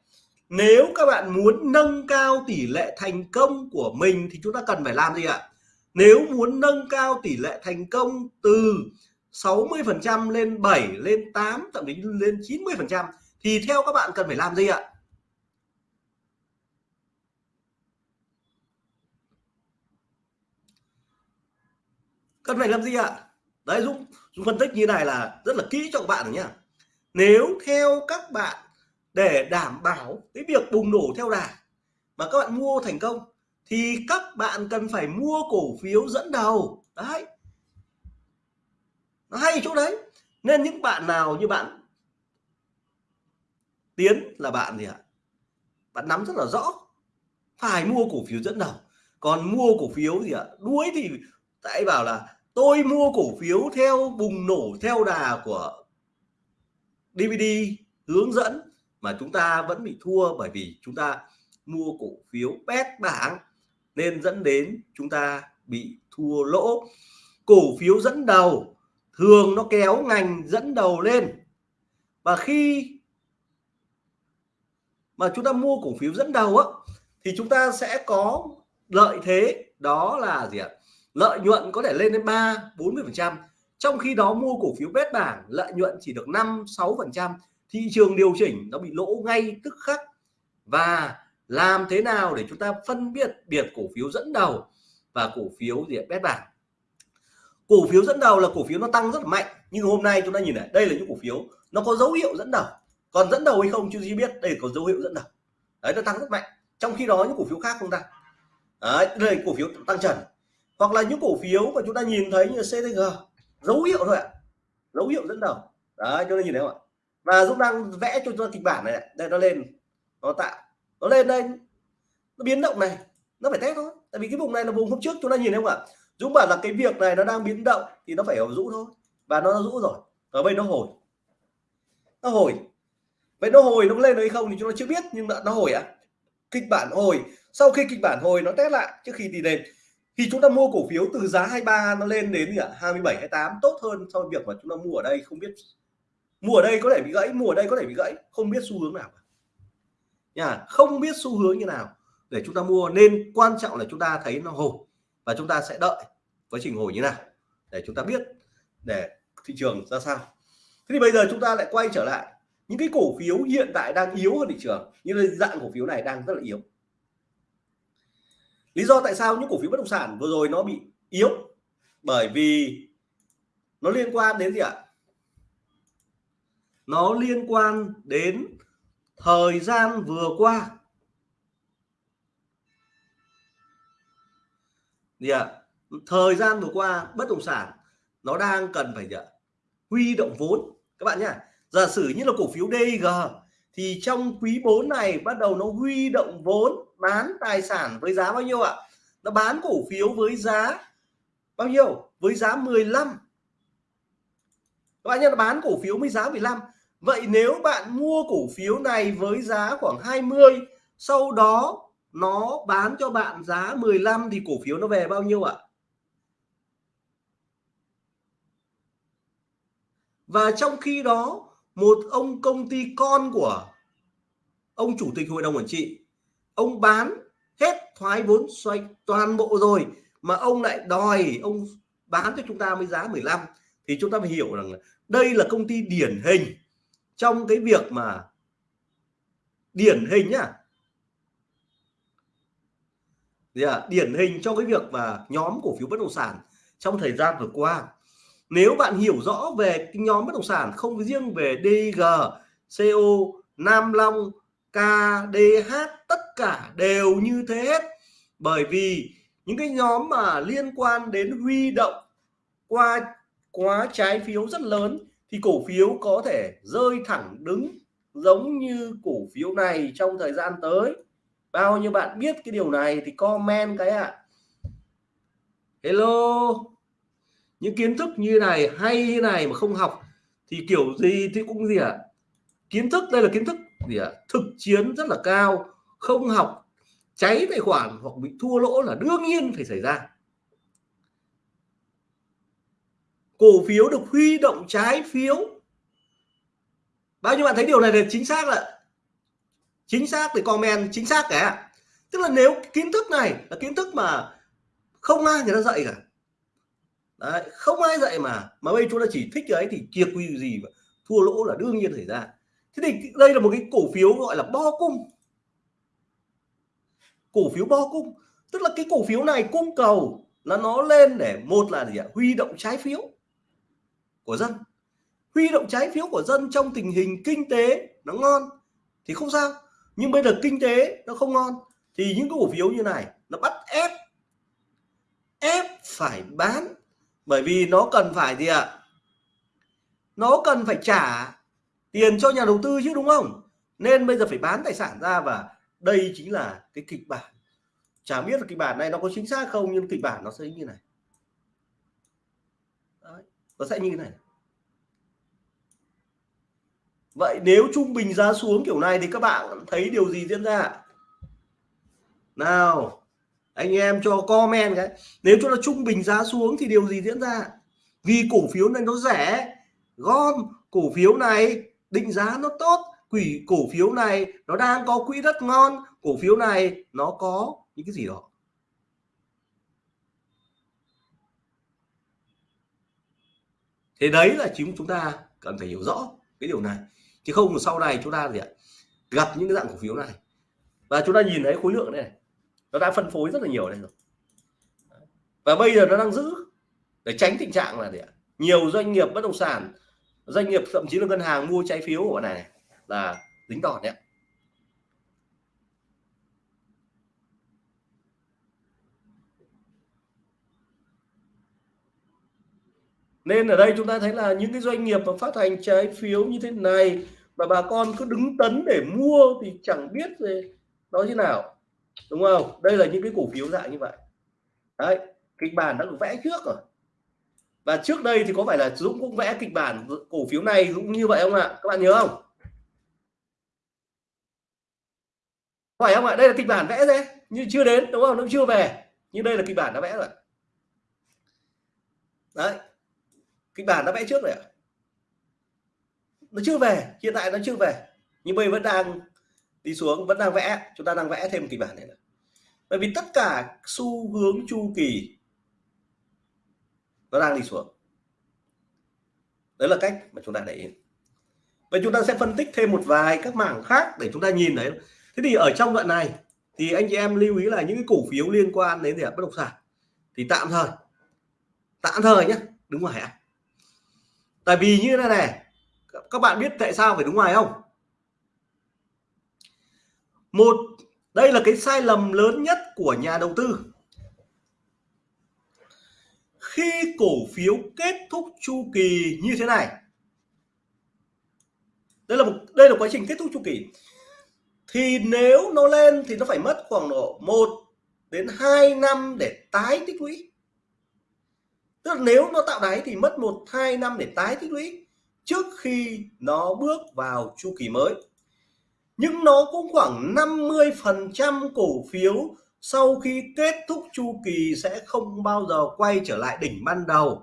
Nếu các bạn muốn nâng cao tỷ lệ thành công của mình thì chúng ta cần phải làm gì ạ? Nếu muốn nâng cao tỷ lệ thành công từ 60% lên 7 lên 8 thậm chí lên 90% thì theo các bạn cần phải làm gì ạ? Cần phải làm gì ạ? Đấy Dũng, Dũng phân tích như này là rất là kỹ cho các bạn nhé. nếu theo các bạn để đảm bảo cái việc bùng nổ theo đà. Mà các bạn mua thành công, thì các bạn cần phải mua cổ phiếu dẫn đầu. Đấy. Nó hay chỗ đấy. Nên những bạn nào như bạn tiến là bạn gì ạ? Bạn nắm rất là rõ. Phải mua cổ phiếu dẫn đầu. Còn mua cổ phiếu gì ạ? Đuối thì tại bảo là, tôi mua cổ phiếu theo bùng nổ theo đà của DVD hướng dẫn mà chúng ta vẫn bị thua bởi vì chúng ta mua cổ phiếu bét bảng, nên dẫn đến chúng ta bị thua lỗ. Cổ phiếu dẫn đầu, thường nó kéo ngành dẫn đầu lên. Và khi mà chúng ta mua cổ phiếu dẫn đầu á, thì chúng ta sẽ có lợi thế, đó là gì ạ? Lợi nhuận có thể lên đến 3 40 phần trăm. Trong khi đó, mua cổ phiếu bét bảng, lợi nhuận chỉ được 5 6 phần trăm thị trường điều chỉnh nó bị lỗ ngay tức khắc. Và làm thế nào để chúng ta phân biệt biệt cổ phiếu dẫn đầu và cổ phiếu gì bét bảng. Cổ phiếu dẫn đầu là cổ phiếu nó tăng rất là mạnh nhưng hôm nay chúng ta nhìn này đây là những cổ phiếu nó có dấu hiệu dẫn đầu. Còn dẫn đầu hay không chưa gì biết đây có dấu hiệu dẫn đầu. Đấy nó tăng rất mạnh. Trong khi đó những cổ phiếu khác không tăng. Đấy, đây là cổ phiếu tăng trần. Hoặc là những cổ phiếu mà chúng ta nhìn thấy như CTG dấu hiệu thôi ạ. Dấu hiệu dẫn đầu. Đấy chúng ta nhìn thấy không ạ? Và Dũng đang vẽ cho chúng ta kịch bản này đây nó lên. Nó tạo. Nó lên đây. Nó biến động này. Nó phải test thôi. Tại vì cái vùng này là vùng hôm trước chúng ta nhìn thấy không ạ? Dũng bảo là cái việc này nó đang biến động thì nó phải ở rũ thôi. Và nó rũ rồi. Ở đây nó hồi. Nó hồi. Vậy nó hồi nó lên hay không thì chúng ta chưa biết nhưng nó, nó hồi ạ. À? kịch bản hồi. Sau khi kịch bản hồi nó test lại trước khi đi lên. Thì chúng ta mua cổ phiếu từ giá 23 nó lên đến gì ạ? 27 28 tốt hơn so với việc mà chúng ta mua ở đây không biết mua ở đây có thể bị gãy mua ở đây có thể bị gãy, không biết xu hướng nào nha, không biết xu hướng như nào để chúng ta mua, nên quan trọng là chúng ta thấy nó hồi và chúng ta sẽ đợi quá trình hồi như nào để chúng ta biết để thị trường ra sao. Thế thì bây giờ chúng ta lại quay trở lại những cái cổ phiếu hiện tại đang yếu hơn thị trường như là dạng cổ phiếu này đang rất là yếu. Lý do tại sao những cổ phiếu bất động sản vừa rồi nó bị yếu? Bởi vì nó liên quan đến gì ạ? Nó liên quan đến thời gian vừa qua. Gì ạ? Thời gian vừa qua bất động sản nó đang cần phải gì ạ? Huy động vốn. Các bạn nhá, giả sử như là cổ phiếu DG thì trong quý 4 này bắt đầu nó huy động vốn bán tài sản với giá bao nhiêu ạ? Nó bán cổ phiếu với giá bao nhiêu? Với giá 15 các bạn nhớ nó bán cổ phiếu với giá 15 vậy nếu bạn mua cổ phiếu này với giá khoảng 20 sau đó nó bán cho bạn giá 15 thì cổ phiếu nó về bao nhiêu ạ? Và trong khi đó, một ông công ty con của ông chủ tịch hội đồng quản trị, ông bán hết thoái vốn xoay toàn bộ rồi mà ông lại đòi ông bán cho chúng ta với giá 15 thì chúng ta phải hiểu rằng đây là công ty điển hình trong cái việc mà điển hình nhá. Yeah, điển hình trong cái việc mà nhóm cổ phiếu bất động sản trong thời gian vừa qua. Nếu bạn hiểu rõ về cái nhóm bất động sản không riêng về DG, CO, Nam Long, KDH tất cả đều như thế hết. Bởi vì những cái nhóm mà liên quan đến huy động qua quá trái phiếu rất lớn thì cổ phiếu có thể rơi thẳng đứng giống như cổ phiếu này trong thời gian tới bao nhiêu bạn biết cái điều này thì comment cái ạ à. hello những kiến thức như này, hay như này mà không học thì kiểu gì thì cũng gì ạ à? kiến thức, đây là kiến thức gì ạ à? thực chiến rất là cao, không học, cháy tài khoản hoặc bị thua lỗ là đương nhiên phải xảy ra cổ phiếu được huy động trái phiếu. Bao nhiêu bạn thấy điều này là chính xác ạ chính xác thì comment chính xác cả. Tức là nếu kiến thức này là kiến thức mà không ai người ta dạy cả. Đấy, không ai dạy mà mà bây chúng ta chỉ thích cái thì kiệt quy gì mà thua lỗ là đương nhiên xảy ra. Thế thì đây là một cái cổ phiếu gọi là bo cung. Cổ phiếu bo cung. Tức là cái cổ phiếu này cung cầu là nó lên để một là gì ạ? Huy động trái phiếu của dân. Huy động trái phiếu của dân trong tình hình kinh tế nó ngon thì không sao. Nhưng bây giờ kinh tế nó không ngon thì những cái cổ phiếu như này nó bắt ép ép phải bán. Bởi vì nó cần phải gì ạ? Nó cần phải trả tiền cho nhà đầu tư chứ, đúng không? Nên bây giờ phải bán tài sản ra và đây chính là cái kịch bản. Chả biết là kịch bản này nó có chính xác không, nhưng kịch bản nó sẽ như này nó sẽ như thế này vậy nếu trung bình giá xuống kiểu này thì các bạn thấy điều gì diễn ra? Nào, anh em cho comment cái. Nếu cho nó trung bình giá xuống thì điều gì diễn ra? Vì cổ phiếu này nó rẻ, gom cổ phiếu này, định giá nó tốt, quỷ cổ phiếu này nó đang có quỹ đất ngon, cổ phiếu này nó có những cái gì đó. Thế đấy là chính chúng ta cần phải hiểu rõ cái điều này. Chứ không sau này chúng ta gì ạ gặp những cái dạng cổ phiếu này. Và chúng ta nhìn thấy khối lượng này nó đã phân phối rất là nhiều đây rồi. Và bây giờ nó đang giữ để tránh tình trạng là gì ạ nhiều doanh nghiệp bất động sản doanh nghiệp thậm chí là ngân hàng mua trái phiếu của này, này là dính đòn đấy nên ở đây chúng ta thấy là những cái doanh nghiệp mà phát hành trái phiếu như thế này mà bà con cứ đứng tấn để mua thì chẳng biết gì nó như nào. Đúng không? Đây là những cái cổ phiếu dạng như vậy. Đấy, kịch bản đã được vẽ trước rồi. Và trước đây thì có phải là Dũng cũng vẽ kịch bản cổ phiếu này cũng như vậy không ạ? Các bạn nhớ không? Phải không ạ? Đây là kịch bản vẽ đấy nhưng chưa đến, đúng không? Nó chưa về, nhưng đây là kịch bản đã vẽ rồi. Đấy kịch bản đã vẽ trước rồi ạ. Nó chưa về, hiện tại nó chưa về. Nhưng bây vẫn đang đi xuống, vẫn đang vẽ. Chúng ta đang vẽ thêm kịch bản này nữa. Bởi vì tất cả xu hướng chu kỳ nó đang đi xuống. Đấy là cách mà chúng ta để ý. Vậy chúng ta sẽ phân tích thêm một vài các mảng khác để chúng ta nhìn đấy. thế thì ở trong đoạn này thì anh chị em lưu ý là những cái cổ phiếu liên quan đến gì bất động sản. Thì tạm thời tạm thời nhé đúng không ạ tại vì như thế này các bạn biết tại sao phải đứng ngoài không? Một, đây là cái sai lầm lớn nhất của nhà đầu tư. Khi cổ phiếu kết thúc chu kỳ như thế này, đây là một, đây là quá trình kết thúc chu kỳ, thì nếu nó lên thì nó phải mất khoảng độ 1 đến 2 năm để tái tích lũy tức là nếu nó tạo đáy thì mất một, hai năm để tái tích lũy trước khi nó bước vào chu kỳ mới. Nhưng nó cũng khoảng 50% cổ phiếu sau khi kết thúc chu kỳ sẽ không bao giờ quay trở lại đỉnh ban đầu.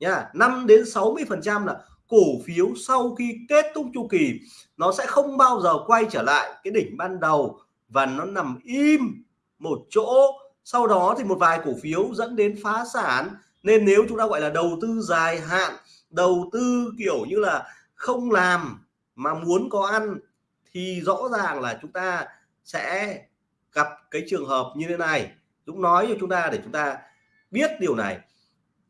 Nha 5 đến 60 phần trăm là cổ phiếu sau khi kết thúc chu kỳ, nó sẽ không bao giờ quay trở lại cái đỉnh ban đầu và nó nằm im một chỗ. Sau đó thì một vài cổ phiếu dẫn đến phá sản nên nếu chúng ta gọi là đầu tư dài hạn, đầu tư kiểu như là không làm mà muốn có ăn, thì rõ ràng là chúng ta sẽ gặp cái trường hợp như thế này. Dũng nói cho chúng ta để chúng ta biết điều này.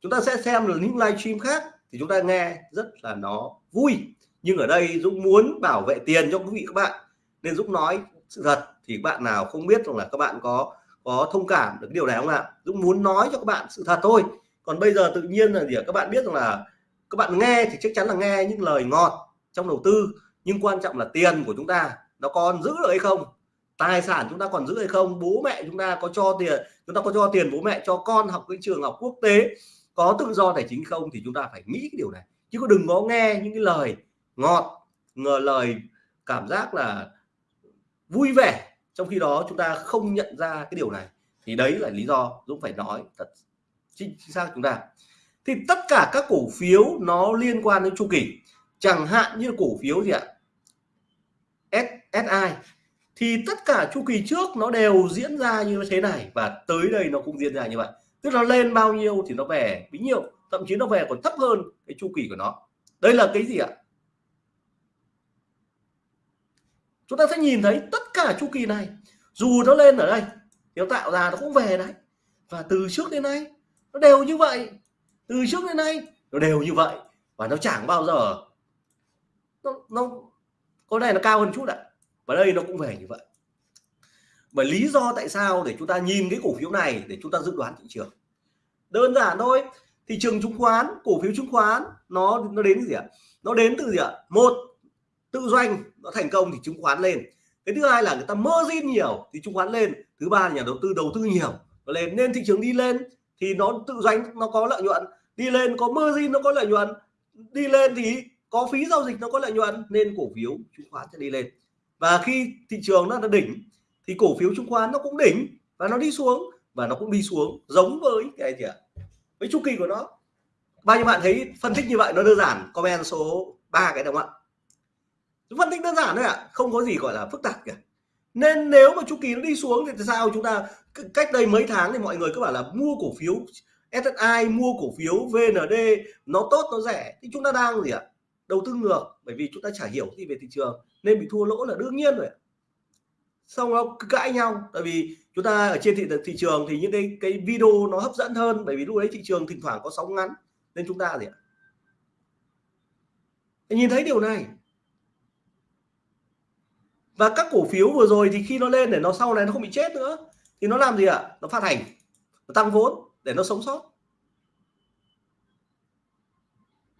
Chúng ta sẽ xem được những livestream khác thì chúng ta nghe rất là nó vui. Nhưng ở đây Dũng muốn bảo vệ tiền cho quý vị các bạn. Nên Dũng nói sự thật thì bạn nào không biết rằng là các bạn có có thông cảm được cái điều này không ạ? Dũng muốn nói cho các bạn sự thật thôi còn bây giờ tự nhiên là gì các bạn biết rằng là các bạn nghe thì chắc chắn là nghe những lời ngọt trong đầu tư, nhưng quan trọng là tiền của chúng ta nó còn giữ được hay không? Tài sản chúng ta còn giữ hay không? Bố mẹ chúng ta có cho tiền, chúng ta có cho tiền bố mẹ cho con học cái trường học quốc tế có tự do tài chính không? Thì chúng ta phải nghĩ cái điều này. Chứ có đừng có nghe những cái lời ngọt, ngờ lời cảm giác là vui vẻ trong khi đó chúng ta không nhận ra cái điều này. Thì đấy là lý do Dũng phải nói thật chính xác chúng ta. Thì tất cả các cổ phiếu nó liên quan đến chu kỳ. Chẳng hạn như cổ phiếu gì ạ? SSI thì tất cả chu kỳ trước nó đều diễn ra như thế này và tới đây nó cũng diễn ra như vậy. Tức là lên bao nhiêu thì nó về bấy nhiêu, thậm chí nó về còn thấp hơn cái chu kỳ của nó. Đây là cái gì ạ? Chúng ta sẽ nhìn thấy tất cả chu kỳ này. Dù nó lên ở đây, nếu tạo ra nó cũng về đấy. Và từ trước đến nay nó đều như vậy. Từ trước đến nay nó đều như vậy. Và nó chẳng bao giờ nó, nó có này nó cao hơn chút ạ. Và đây nó cũng về như vậy. Bởi lý do tại sao để chúng ta nhìn cái cổ phiếu này để chúng ta dự đoán thị trường? Đơn giản thôi thị trường chứng khoán cổ phiếu chứng khoán nó nó đến gì ạ? Nó đến từ gì ạ? Một tự doanh nó thành công thì chứng khoán lên. Cái thứ hai là người ta margin nhiều thì chứng khoán lên. Thứ ba là nhà đầu tư đầu tư nhiều nó lên. Nên thị trường đi lên thì nó tự doanh, nó có lợi nhuận. Đi lên có margin, nó có lợi nhuận. Đi lên thì có phí giao dịch, nó có lợi nhuận. Nên cổ phiếu chứng khoán sẽ đi lên. Và khi thị trường nó là đỉnh, thì cổ phiếu chứng khoán nó cũng đỉnh và nó đi xuống và nó cũng đi xuống, giống với cái gì ạ, với chu kỳ của nó. Bao nhiêu bạn thấy phân tích như vậy, nó đơn giản. Comment số 3 cái đồng ạ. Phân tích đơn giản thôi ạ, không có gì gọi là phức tạp cả nên nếu mà chu kỳ nó đi xuống thì sao chúng ta cách đây mấy tháng thì mọi người cứ bảo là mua cổ phiếu SSI mua cổ phiếu VND nó tốt, nó rẻ. Thì chúng ta đang gì ạ? Đầu tư ngược, bởi vì chúng ta chả hiểu gì về thị trường, nên bị thua lỗ là đương nhiên rồi xong nó cãi nhau, tại vì chúng ta ở trên thị thị trường thì những cái cái video nó hấp dẫn hơn, bởi vì lúc đấy thị trường thỉnh thoảng có sóng ngắn, nên chúng ta gì ạ? Nhìn thấy điều này và các cổ phiếu vừa rồi thì khi nó lên để nó sau này nó không bị chết nữa thì nó làm gì ạ? Nó phát hành nó tăng vốn để nó sống sót.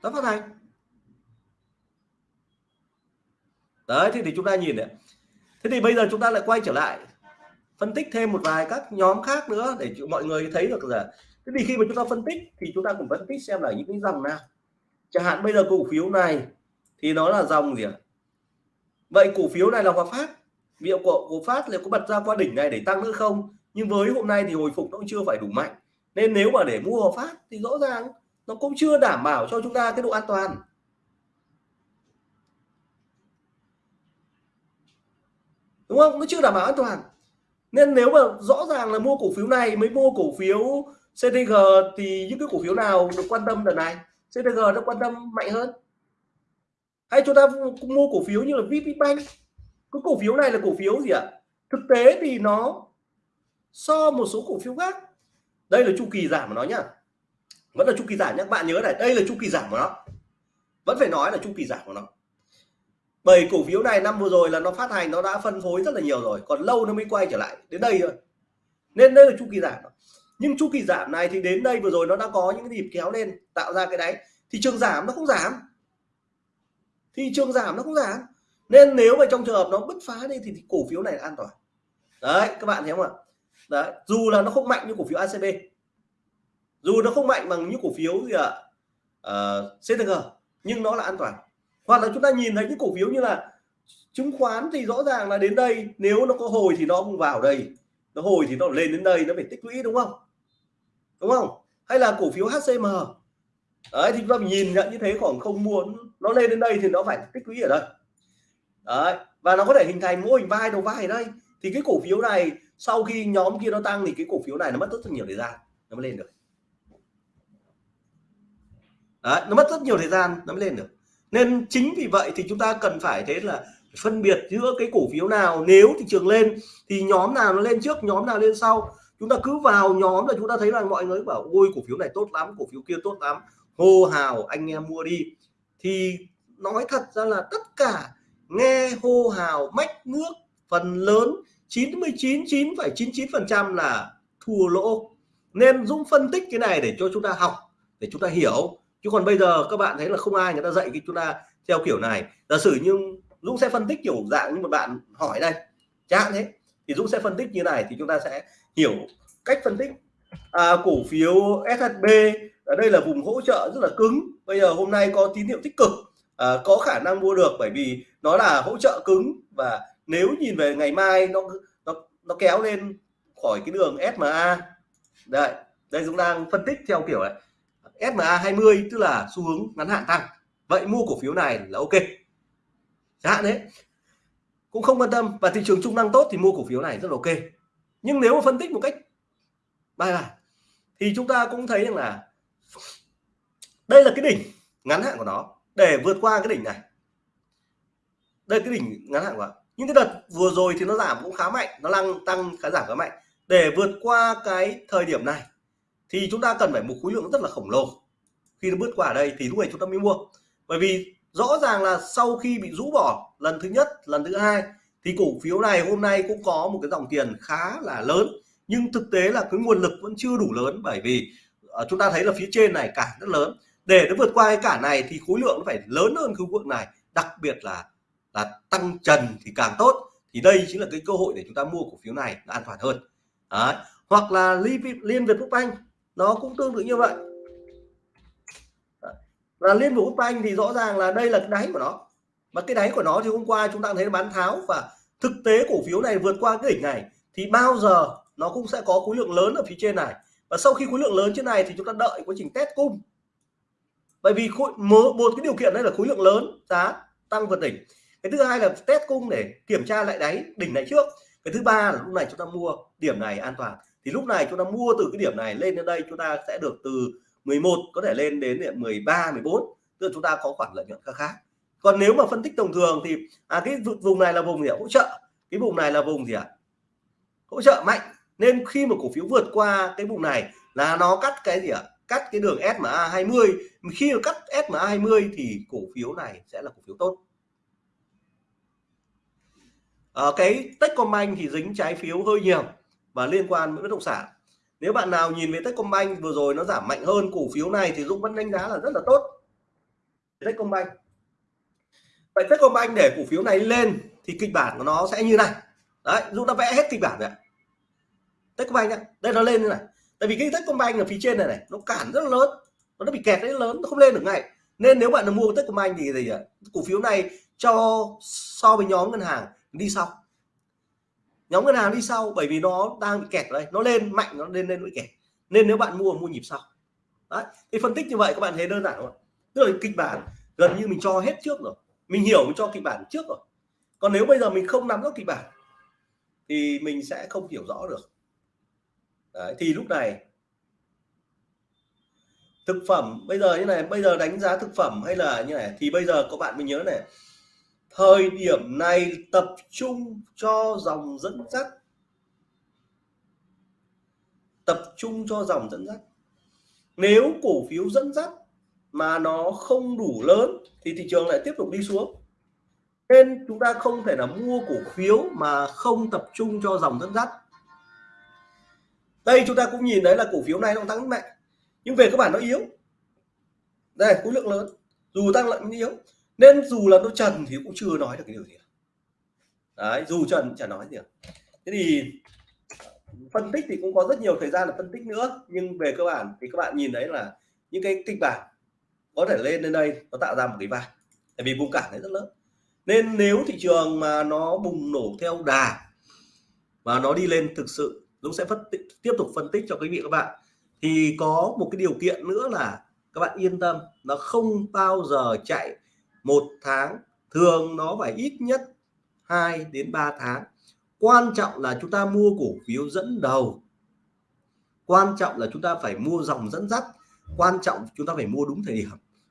Nó phát hành. Đấy thì, thì chúng ta nhìn đấy thế thì bây giờ chúng ta lại quay trở lại phân tích thêm một vài các nhóm khác nữa để mọi người thấy được là thế thì khi mà chúng ta phân tích thì chúng ta cũng phân tích xem là những cái dòng nào. Chẳng hạn bây giờ cổ phiếu này thì nó là dòng gì ạ? Vậy cổ phiếu này là Hòa Phát. Liệu cổ, cổ Phát liệu có bật ra qua đỉnh này để tăng nữa không? Nhưng với hôm nay thì hồi phục nó cũng chưa phải đủ mạnh. Nên nếu mà để mua Hòa Phát thì rõ ràng nó cũng chưa đảm bảo cho chúng ta cái độ an toàn. Đúng không? Nó chưa đảm bảo an toàn. Nên nếu mà rõ ràng là mua cổ phiếu này mới mua cổ phiếu CTG thì những cái cổ phiếu nào được quan tâm đợt này? CTG nó quan tâm mạnh hơn hay chúng ta mua cổ phiếu như là VPBank. Cái cổ phiếu này là cổ phiếu gì ạ? Thực tế thì nó so một số cổ phiếu khác. Đây là chu kỳ giảm của nó nhá. Vẫn là chu kỳ giảm nhé các bạn nhớ này đây là chu kỳ giảm của nó. Vẫn phải nói là chu kỳ giảm của nó. Bởi cổ phiếu này năm vừa rồi là nó phát hành nó đã phân phối rất là nhiều rồi. Còn lâu nó mới quay trở lại. Đến đây rồi, nên đây là chu kỳ giảm. Nhưng chu kỳ giảm này thì đến đây vừa rồi nó đã có những cái nhịp kéo lên tạo ra cái đáy. Thị trường giảm nó không giảm thị trường giảm nó cũng giảm. Nên nếu mà trong trường hợp nó bứt phá đi thì, thì cổ phiếu này là an toàn. Đấy các bạn thấy không ạ? Đấy dù là nó không mạnh như cổ phiếu ACB dù nó không mạnh bằng như cổ phiếu gì ạ? Ờ, uh, CTG nhưng nó là an toàn. Hoặc là chúng ta nhìn thấy những cổ phiếu như là chứng khoán thì rõ ràng là đến đây nếu nó có hồi thì nó cũng vào đây. Nó hồi thì nó lên đến đây nó phải tích lũy đúng không? Đúng không? Hay là cổ phiếu HCM đấy thì chúng ta nhìn nhận như thế khoảng không muốn nó lên đến đây thì nó phải tích lũy ở đây. Đấy và nó có thể hình thành mô hình vai đầu vai ở đây. Thì cái cổ phiếu này sau khi nhóm kia nó tăng thì cái cổ phiếu này nó mất rất nhiều thời gian nó mới lên được. Đấy, nó mất rất nhiều thời gian nó mới lên được. Nên chính vì vậy thì chúng ta cần phải thế là phân biệt giữa cái cổ phiếu nào nếu thị trường lên thì nhóm nào nó lên trước nhóm nào lên sau. Chúng ta cứ vào nhóm là chúng ta thấy là mọi người bảo ôi cổ phiếu này tốt lắm cổ phiếu kia tốt lắm. Hô hào anh em mua đi thì nói thật ra là tất cả nghe hô hào mách nước phần lớn 99 9,99 phần trăm là thua lỗ. Nên Dũng phân tích cái này để cho chúng ta học để chúng ta hiểu. Chứ còn bây giờ các bạn thấy là không ai người ta dạy cái chúng ta theo kiểu này. Giả sử nhưng Dũng sẽ phân tích kiểu dạng như một bạn hỏi đây chẳng thế. Thì Dũng sẽ phân tích như này thì chúng ta sẽ hiểu cách phân tích. À, cổ phiếu SHB ở đây là vùng hỗ trợ rất là cứng. Bây giờ hôm nay có tín hiệu tích cực à, có khả năng mua được bởi vì nó là hỗ trợ cứng và nếu nhìn về ngày mai nó nó nó kéo lên khỏi cái đường SMA đây đây chúng đang phân tích theo kiểu này. SMA 20 tức là xu hướng ngắn hạn tăng. Vậy mua cổ phiếu này là ok. Hạn đấy. Cũng không quan tâm. Và thị trường trung năng tốt thì mua cổ phiếu này rất là ok. Nhưng nếu mà phân tích một cách bài bản thì chúng ta cũng thấy rằng là đây là cái đỉnh ngắn hạn của nó. Để vượt qua cái đỉnh này. Đây cái đỉnh ngắn hạn của nó. những cái đợt vừa rồi thì nó giảm cũng khá mạnh, nó lăng tăng khá giảm khá mạnh. Để vượt qua cái thời điểm này thì chúng ta cần phải một khối lượng rất là khổng lồ. Khi nó bước qua đây thì lúc này chúng ta mới mua. Bởi vì rõ ràng là sau khi bị rũ bỏ lần thứ nhất, lần thứ hai, thì cổ phiếu này hôm nay cũng có một cái dòng tiền khá là lớn. Nhưng thực tế là cái nguồn lực vẫn chưa đủ lớn bởi vì ờ, chúng ta thấy là phía trên này cản rất lớn để nó vượt qua cái cản này thì khối lượng nó phải lớn hơn khối lượng này, đặc biệt là là tăng trần thì càng tốt. Thì đây chính là cái cơ hội để chúng ta mua cổ phiếu này an toàn hơn. Đấy. hoặc là liên việt quốc banh, nó cũng tương tự như vậy. Và liên việt quốc banh thì rõ ràng là đây là cái đáy của nó. Mà cái đáy của nó thì hôm qua chúng ta thấy bán tháo và thực tế cổ phiếu này vượt qua cái đỉnh này thì bao giờ nó cũng sẽ có khối lượng lớn ở phía trên này. Và sau khi khối lượng lớn trên này thì chúng ta đợi quá trình test cung bởi vì khối một, một cái điều kiện đây là khối lượng lớn giá tăng vượt đỉnh. Cái thứ hai là test cung để kiểm tra lại đáy đỉnh này trước. Cái thứ ba là lúc này chúng ta mua điểm này an toàn. Thì lúc này chúng ta mua từ cái điểm này lên đến đây chúng ta sẽ được từ 11 có thể lên đến 13 14 tức là chúng ta có khoản lợi nhuận khá khá. Còn nếu mà phân tích thông thường thì à cái vùng này là vùng gì ạ? Hỗ trợ. Cái vùng này là vùng gì ạ? Hỗ trợ mạnh. Nên khi mà cổ phiếu vượt qua cái vùng này là nó cắt cái gì ạ? Cắt cái đường SMA 20 khi mà cắt SMA 20 thì cổ phiếu này sẽ là cổ phiếu tốt. À, cái Techcombank thì dính trái phiếu hơi nhiều và liên quan với bất động sản. Nếu bạn nào nhìn về Techcombank vừa rồi nó giảm mạnh hơn cổ phiếu này thì Dũng vẫn đánh giá là rất là tốt. Techcombank. Vậy Techcombank để cổ phiếu này lên thì kịch bản của nó sẽ như này. Đấy Dũng đã vẽ hết kịch bản rồi Techcombank nhá đây nó lên như này tại vì cái Techcombank ở phía trên này này, nó cản rất là lớn. Nó bị kẹt rất lớn, nó không lên được ngay. Nên nếu bạn mua Techcombank thì gì ạ cổ phiếu này cho so với nhóm ngân hàng đi sau. Nhóm ngân hàng đi sau bởi vì nó đang bị kẹt ở đây. Nó lên mạnh, nó lên lên bị kẹt. Nên nếu bạn mua mua nhịp sau. Đấy. Thì phân tích như vậy, các bạn thấy đơn giản không tức là kịch bản gần như mình cho hết trước rồi. Mình hiểu mình cho kịch bản trước rồi. Còn nếu bây giờ mình không nắm rõ kịch bản, thì mình sẽ không hiểu rõ được. Đấy, thì lúc này thực phẩm bây giờ như này bây giờ đánh giá thực phẩm hay là như này thì bây giờ các bạn mình nhớ này thời điểm này tập trung cho dòng dẫn dắt. Tập trung cho dòng dẫn dắt. Nếu cổ phiếu dẫn dắt mà nó không đủ lớn thì thị trường lại tiếp tục đi xuống. Nên chúng ta không thể là mua cổ phiếu mà không tập trung cho dòng dẫn dắt đây chúng ta cũng nhìn thấy là cổ phiếu này nó tăng mạnh, nhưng về các bản nó yếu. Đây, khối lượng lớn. Dù tăng lận yếu. Nên dù là nó trần thì cũng chưa nói được cái điều gì đấy, dù trần chả nói gì thế thì phân tích thì cũng có rất nhiều thời gian là phân tích nữa. Nhưng về cơ bản thì các bạn nhìn thấy là những cái kịch bản có thể lên lên đây nó tạo ra một cái vai. Tại vì vùng cản này rất lớn. Nên nếu thị trường mà nó bùng nổ theo đà và nó đi lên thực sự Dũng sẽ phân tích, tiếp tục phân tích cho quý vị các bạn. Thì có một cái điều kiện nữa là các bạn yên tâm nó không bao giờ chạy một tháng. Thường nó phải ít nhất 2 đến 3 tháng. Quan trọng là chúng ta mua cổ phiếu dẫn đầu. Quan trọng là chúng ta phải mua dòng dẫn dắt. Quan trọng chúng ta phải mua đúng thời điểm.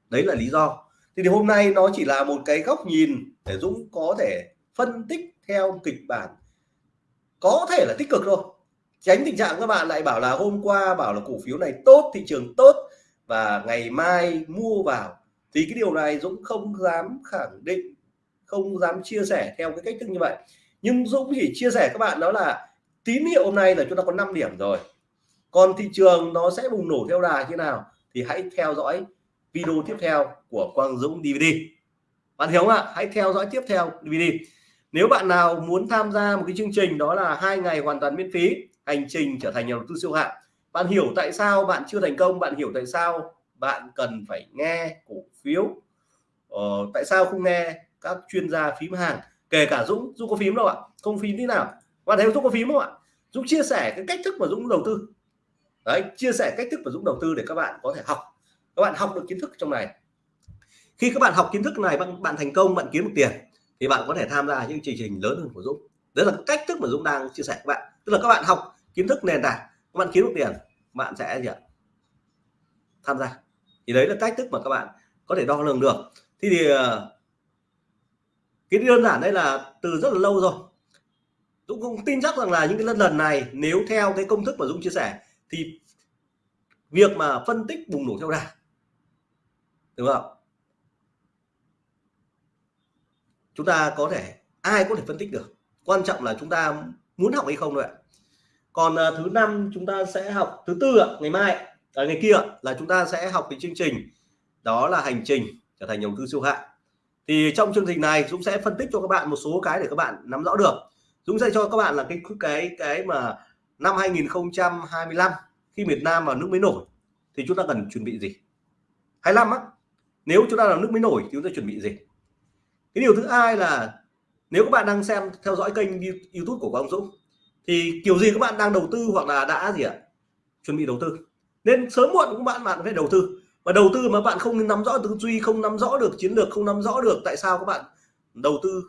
Đấy là lý do. Thì, thì hôm nay nó chỉ là một cái góc nhìn để Dũng có thể phân tích theo kịch bản. Có thể là tích cực thôi tránh tình trạng các bạn lại bảo là hôm qua bảo là cổ phiếu này tốt, thị trường tốt và ngày mai mua vào. Thì cái điều này Dũng không dám khẳng định, không dám chia sẻ theo cái cách thức như vậy. Nhưng Dũng chỉ chia sẻ các bạn đó là tín hiệu hôm nay là chúng ta có 5 điểm rồi. Còn thị trường nó sẽ bùng nổ theo đà như nào thì hãy theo dõi video tiếp theo của Quang Dũng DVD bạn hiểu không ạ? Hãy theo dõi tiếp theo DVD nếu bạn nào muốn tham gia một cái chương trình đó là hai ngày hoàn toàn miễn phí hành trình trở thành nhà đầu tư siêu hạng. Bạn hiểu tại sao bạn chưa thành công bạn hiểu tại sao bạn cần phải nghe cổ phiếu? Ờ, tại sao không nghe các chuyên gia phím hàng kể cả Dũng? Dũng có phím đâu ạ? Không phím thế nào. Bạn thấy Dũng có phím không ạ? Dũng chia sẻ cái cách thức mà Dũng đầu tư. Đấy chia sẻ cách thức mà Dũng đầu tư để các bạn có thể học. Các bạn học được kiến thức trong này. Khi các bạn học kiến thức này bạn bạn thành công bạn kiếm được tiền thì bạn có thể tham gia những chương trình lớn hơn của Dũng. Đấy là cách thức mà Dũng đang chia sẻ các bạn. Tức là các bạn học kiến thức nền tảng các bạn kiếm được tiền bạn sẽ gì ạ? Tham gia. Thì đấy là cách thức mà các bạn có thể đo lường được. Thì, thì cái đơn giản đây là từ rất là lâu rồi. Dũng cũng tin chắc rằng là những cái lần lần này nếu theo cái công thức mà Dũng chia sẻ thì việc mà phân tích bùng nổ theo đà đúng không chúng ta có thể ai có thể phân tích được? Quan trọng là chúng ta muốn học hay không thôi ạ còn uh, thứ năm chúng ta sẽ học thứ tư ạ ngày mai à, ngày kia là chúng ta sẽ học cái chương trình đó là hành trình trở thành nhà đầu tư siêu hạng. Thì trong chương trình này Dũng sẽ phân tích cho các bạn một số cái để các bạn nắm rõ được. Dũng sẽ cho các bạn là cái cái cái mà năm 2025 khi Việt Nam vào nước mới nổi thì chúng ta cần chuẩn bị gì? 25 á nếu chúng ta là nước mới nổi thì chúng ta chuẩn bị gì? Cái điều thứ hai là nếu các bạn đang xem theo dõi kênh YouTube của Quang Dũng thì kiểu gì các bạn đang đầu tư hoặc là đã gì ạ? Chuẩn bị đầu tư. Nên sớm muộn các bạn bạn phải đầu tư. Và đầu tư mà bạn không nắm rõ tư duy, không nắm rõ được chiến lược, không nắm rõ được tại sao các bạn đầu tư,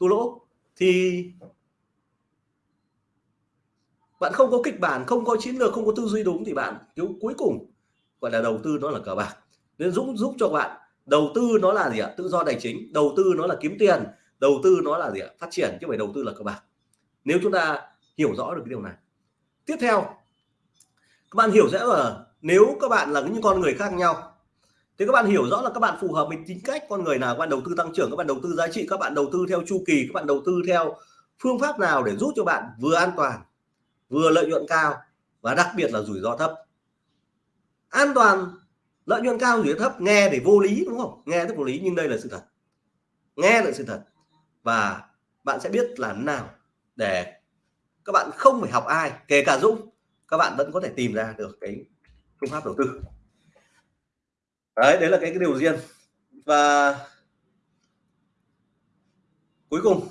thua lỗ, thì bạn không có kịch bản, không có chiến lược, không có tư duy đúng thì bạn cứu cuối cùng gọi là đầu tư nó là cờ bạc. Nên Dũng giúp cho bạn. Đầu tư nó là gì ạ? Tự do tài chính, đầu tư nó là kiếm tiền, đầu tư nó là gì ạ? Phát triển chứ không phải đầu tư là cờ bạc nếu chúng ta hiểu rõ được cái điều này. Tiếp theo, các bạn hiểu rõ là nếu các bạn là những con người khác nhau, thì các bạn hiểu rõ là các bạn phù hợp với tính cách con người nào, các bạn đầu tư tăng trưởng, các bạn đầu tư giá trị, các bạn đầu tư theo chu kỳ, các bạn đầu tư theo phương pháp nào để giúp cho bạn vừa an toàn, vừa lợi nhuận cao và đặc biệt là rủi ro thấp. An toàn, lợi nhuận cao, rủi ro thấp, nghe để vô lý, đúng không? Nghe rất vô lý, nhưng đây là sự thật. Nghe là sự thật. Và bạn sẽ biết là nào để các bạn không phải học ai kể cả Dũng các bạn vẫn có thể tìm ra được cái phương pháp đầu tư. Đấy đấy là cái, cái điều riêng. Và cuối cùng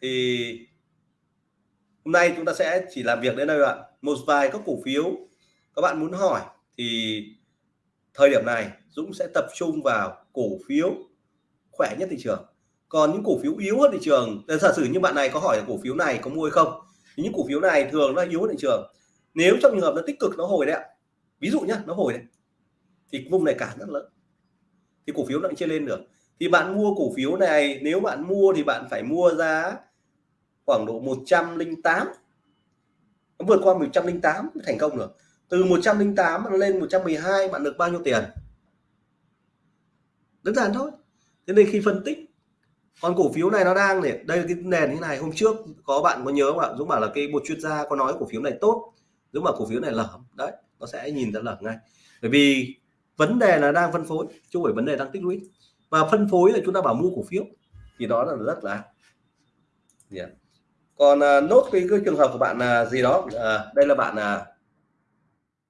thì hôm nay chúng ta sẽ chỉ làm việc đến đây ạ. Một vài các cổ phiếu các bạn muốn hỏi thì thời điểm này Dũng sẽ tập trung vào cổ phiếu khỏe nhất thị trường còn những cổ phiếu yếu hơn thị trường giả sử như bạn này có hỏi là cổ phiếu này có mua hay không? Thì những cổ phiếu này thường nó yếu hơn thị trường. Nếu trong trường hợp nó tích cực, nó hồi đấy ạ. Ví dụ nhá, nó hồi đấy. Thì vùng này cản rất lớn. Thì cổ phiếu nó chưa lên được. Thì bạn mua cổ phiếu này, nếu bạn mua thì bạn phải mua giá khoảng độ 108 nó vượt qua 108 thành công được. Từ 108 lên 112 bạn được bao nhiêu tiền? Đơn giản thôi. Thế nên khi phân tích còn cổ phiếu này nó đang để đây là cái nền như này. Hôm trước có bạn có nhớ không ạ? Dũng bảo là cái một chuyên gia có nói cổ phiếu này tốt. Dũng bảo cổ phiếu này lở đấy nó sẽ nhìn ra lở ngay. Bởi vì vấn đề là đang phân phối chứ không phải vấn đề đang tích lũy. Và phân phối là chúng ta bảo mua cổ phiếu thì đó là rất là yeah. còn uh, nốt cái, cái trường hợp của bạn là gì đó uh, đây là bạn uh,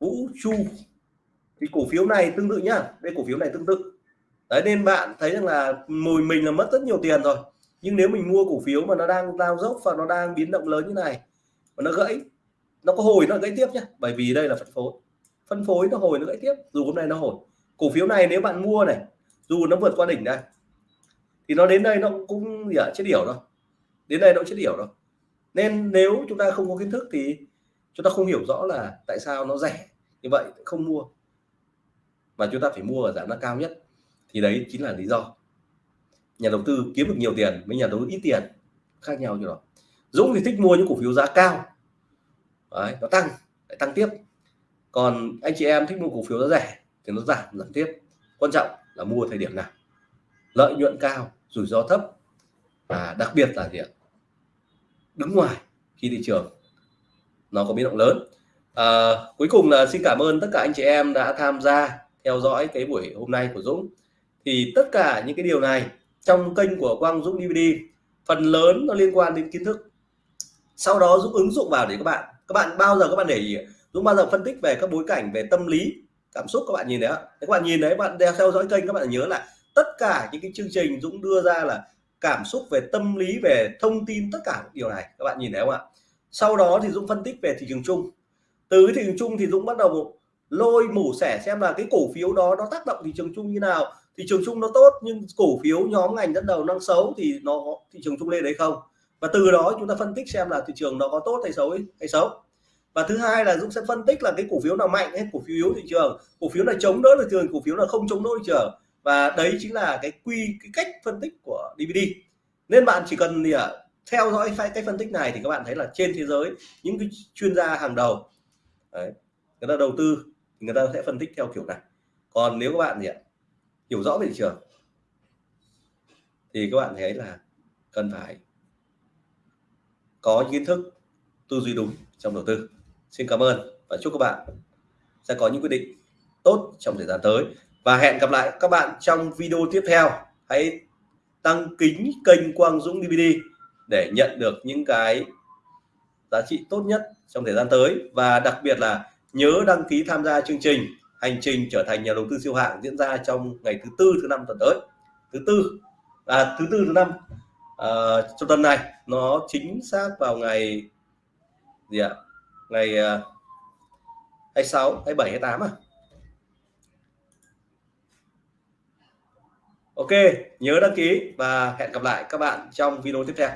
Vũ Chu. Thì cổ phiếu này tương tự nhá. Đây cổ phiếu này tương tự đấy, nên bạn thấy rằng là mùi mình là mất rất nhiều tiền rồi. Nhưng nếu mình mua cổ phiếu mà nó đang lao dốc và nó đang biến động lớn như này và nó gãy, nó có hồi nó gãy tiếp nhé bởi vì đây là phân phối. Phân phối nó hồi nó gãy tiếp, dù hôm nay nó hồi. Cổ phiếu này nếu bạn mua này, dù nó vượt qua đỉnh đây, thì nó đến đây nó cũng, gì ạ, chết điểu rồi. Đến đây nó chết điểu rồi. Nên nếu chúng ta không có kiến thức thì chúng ta không hiểu rõ là tại sao nó rẻ như vậy, không mua. Mà chúng ta phải mua ở giá nó cao nhất thì đấy chính là lý do. Nhà đầu tư kiếm được nhiều tiền với nhà đầu tư ít tiền khác nhau như đó. Dũng thì thích mua những cổ phiếu giá cao. Đấy, nó tăng lại tăng tiếp. Còn anh chị em thích mua cổ phiếu giá rẻ thì nó giảm giảm tiếp. Quan trọng là mua thời điểm nào. Lợi nhuận cao rủi ro thấp. Và đặc biệt là gì ạ? Đứng ngoài khi thị trường nó có biến động lớn. À, cuối cùng là xin cảm ơn tất cả anh chị em đã tham gia theo dõi cái buổi hôm nay của Dũng thì tất cả những cái điều này trong kênh của Quang Dũng DVD phần lớn nó liên quan đến kiến thức. Sau đó Dũng ứng dụng vào để các bạn các bạn bao giờ các bạn để ý? Dũng bao giờ phân tích về các bối cảnh về tâm lý, cảm xúc các bạn nhìn đấy các bạn nhìn đấy bạn đeo theo dõi kênh, các bạn nhớ là tất cả những cái chương trình Dũng đưa ra là cảm xúc về tâm lý, về thông tin, tất cả điều này các bạn nhìn thấy không ạ? Sau đó thì Dũng phân tích về thị trường chung. Từ thị trường chung thì Dũng bắt đầu lôi mổ xẻ xem là cái cổ phiếu đó nó tác động thị trường chung như nào thị trường chung nó tốt nhưng cổ phiếu nhóm ngành dẫn đầu năng xấu thì nó thị trường chung lên đấy không? Và từ đó chúng ta phân tích xem là thị trường nó có tốt hay xấu hay xấu. Và thứ hai là Dũng sẽ phân tích là cái cổ phiếu nào mạnh hay cổ phiếu yếu thị trường. Cổ phiếu là chống đỡ thị trường cổ phiếu là không chống đỡ thị trường. Và đấy chính là cái quy cái cách phân tích của DVD nên bạn chỉ cần gì ạ? Theo dõi cách phân tích này thì các bạn thấy là trên thế giới những cái chuyên gia hàng đầu đấy, người ta đầu tư người ta sẽ phân tích theo kiểu này. Còn nếu các bạn gì ạ? Hiểu rõ về thị trường. Thì các bạn thấy là cần phải có kiến thức, tư duy đúng trong đầu tư. Xin cảm ơn và chúc các bạn sẽ có những quyết định tốt trong thời gian tới. Và hẹn gặp lại các bạn trong video tiếp theo. Hãy tăng kính kênh Quang Dũng DVD để nhận được những cái giá trị tốt nhất trong thời gian tới. Và đặc biệt là nhớ đăng ký tham gia chương trình hành trình trở thành nhà đầu tư siêu hạng diễn ra trong ngày thứ tư thứ năm tuần tới. Thứ tư à, thứ tư thứ năm à, trong tuần này nó chính xác vào ngày gì ạ? Ngày à, 26 27 28 à? Ok nhớ đăng ký và hẹn gặp lại các bạn trong video tiếp theo.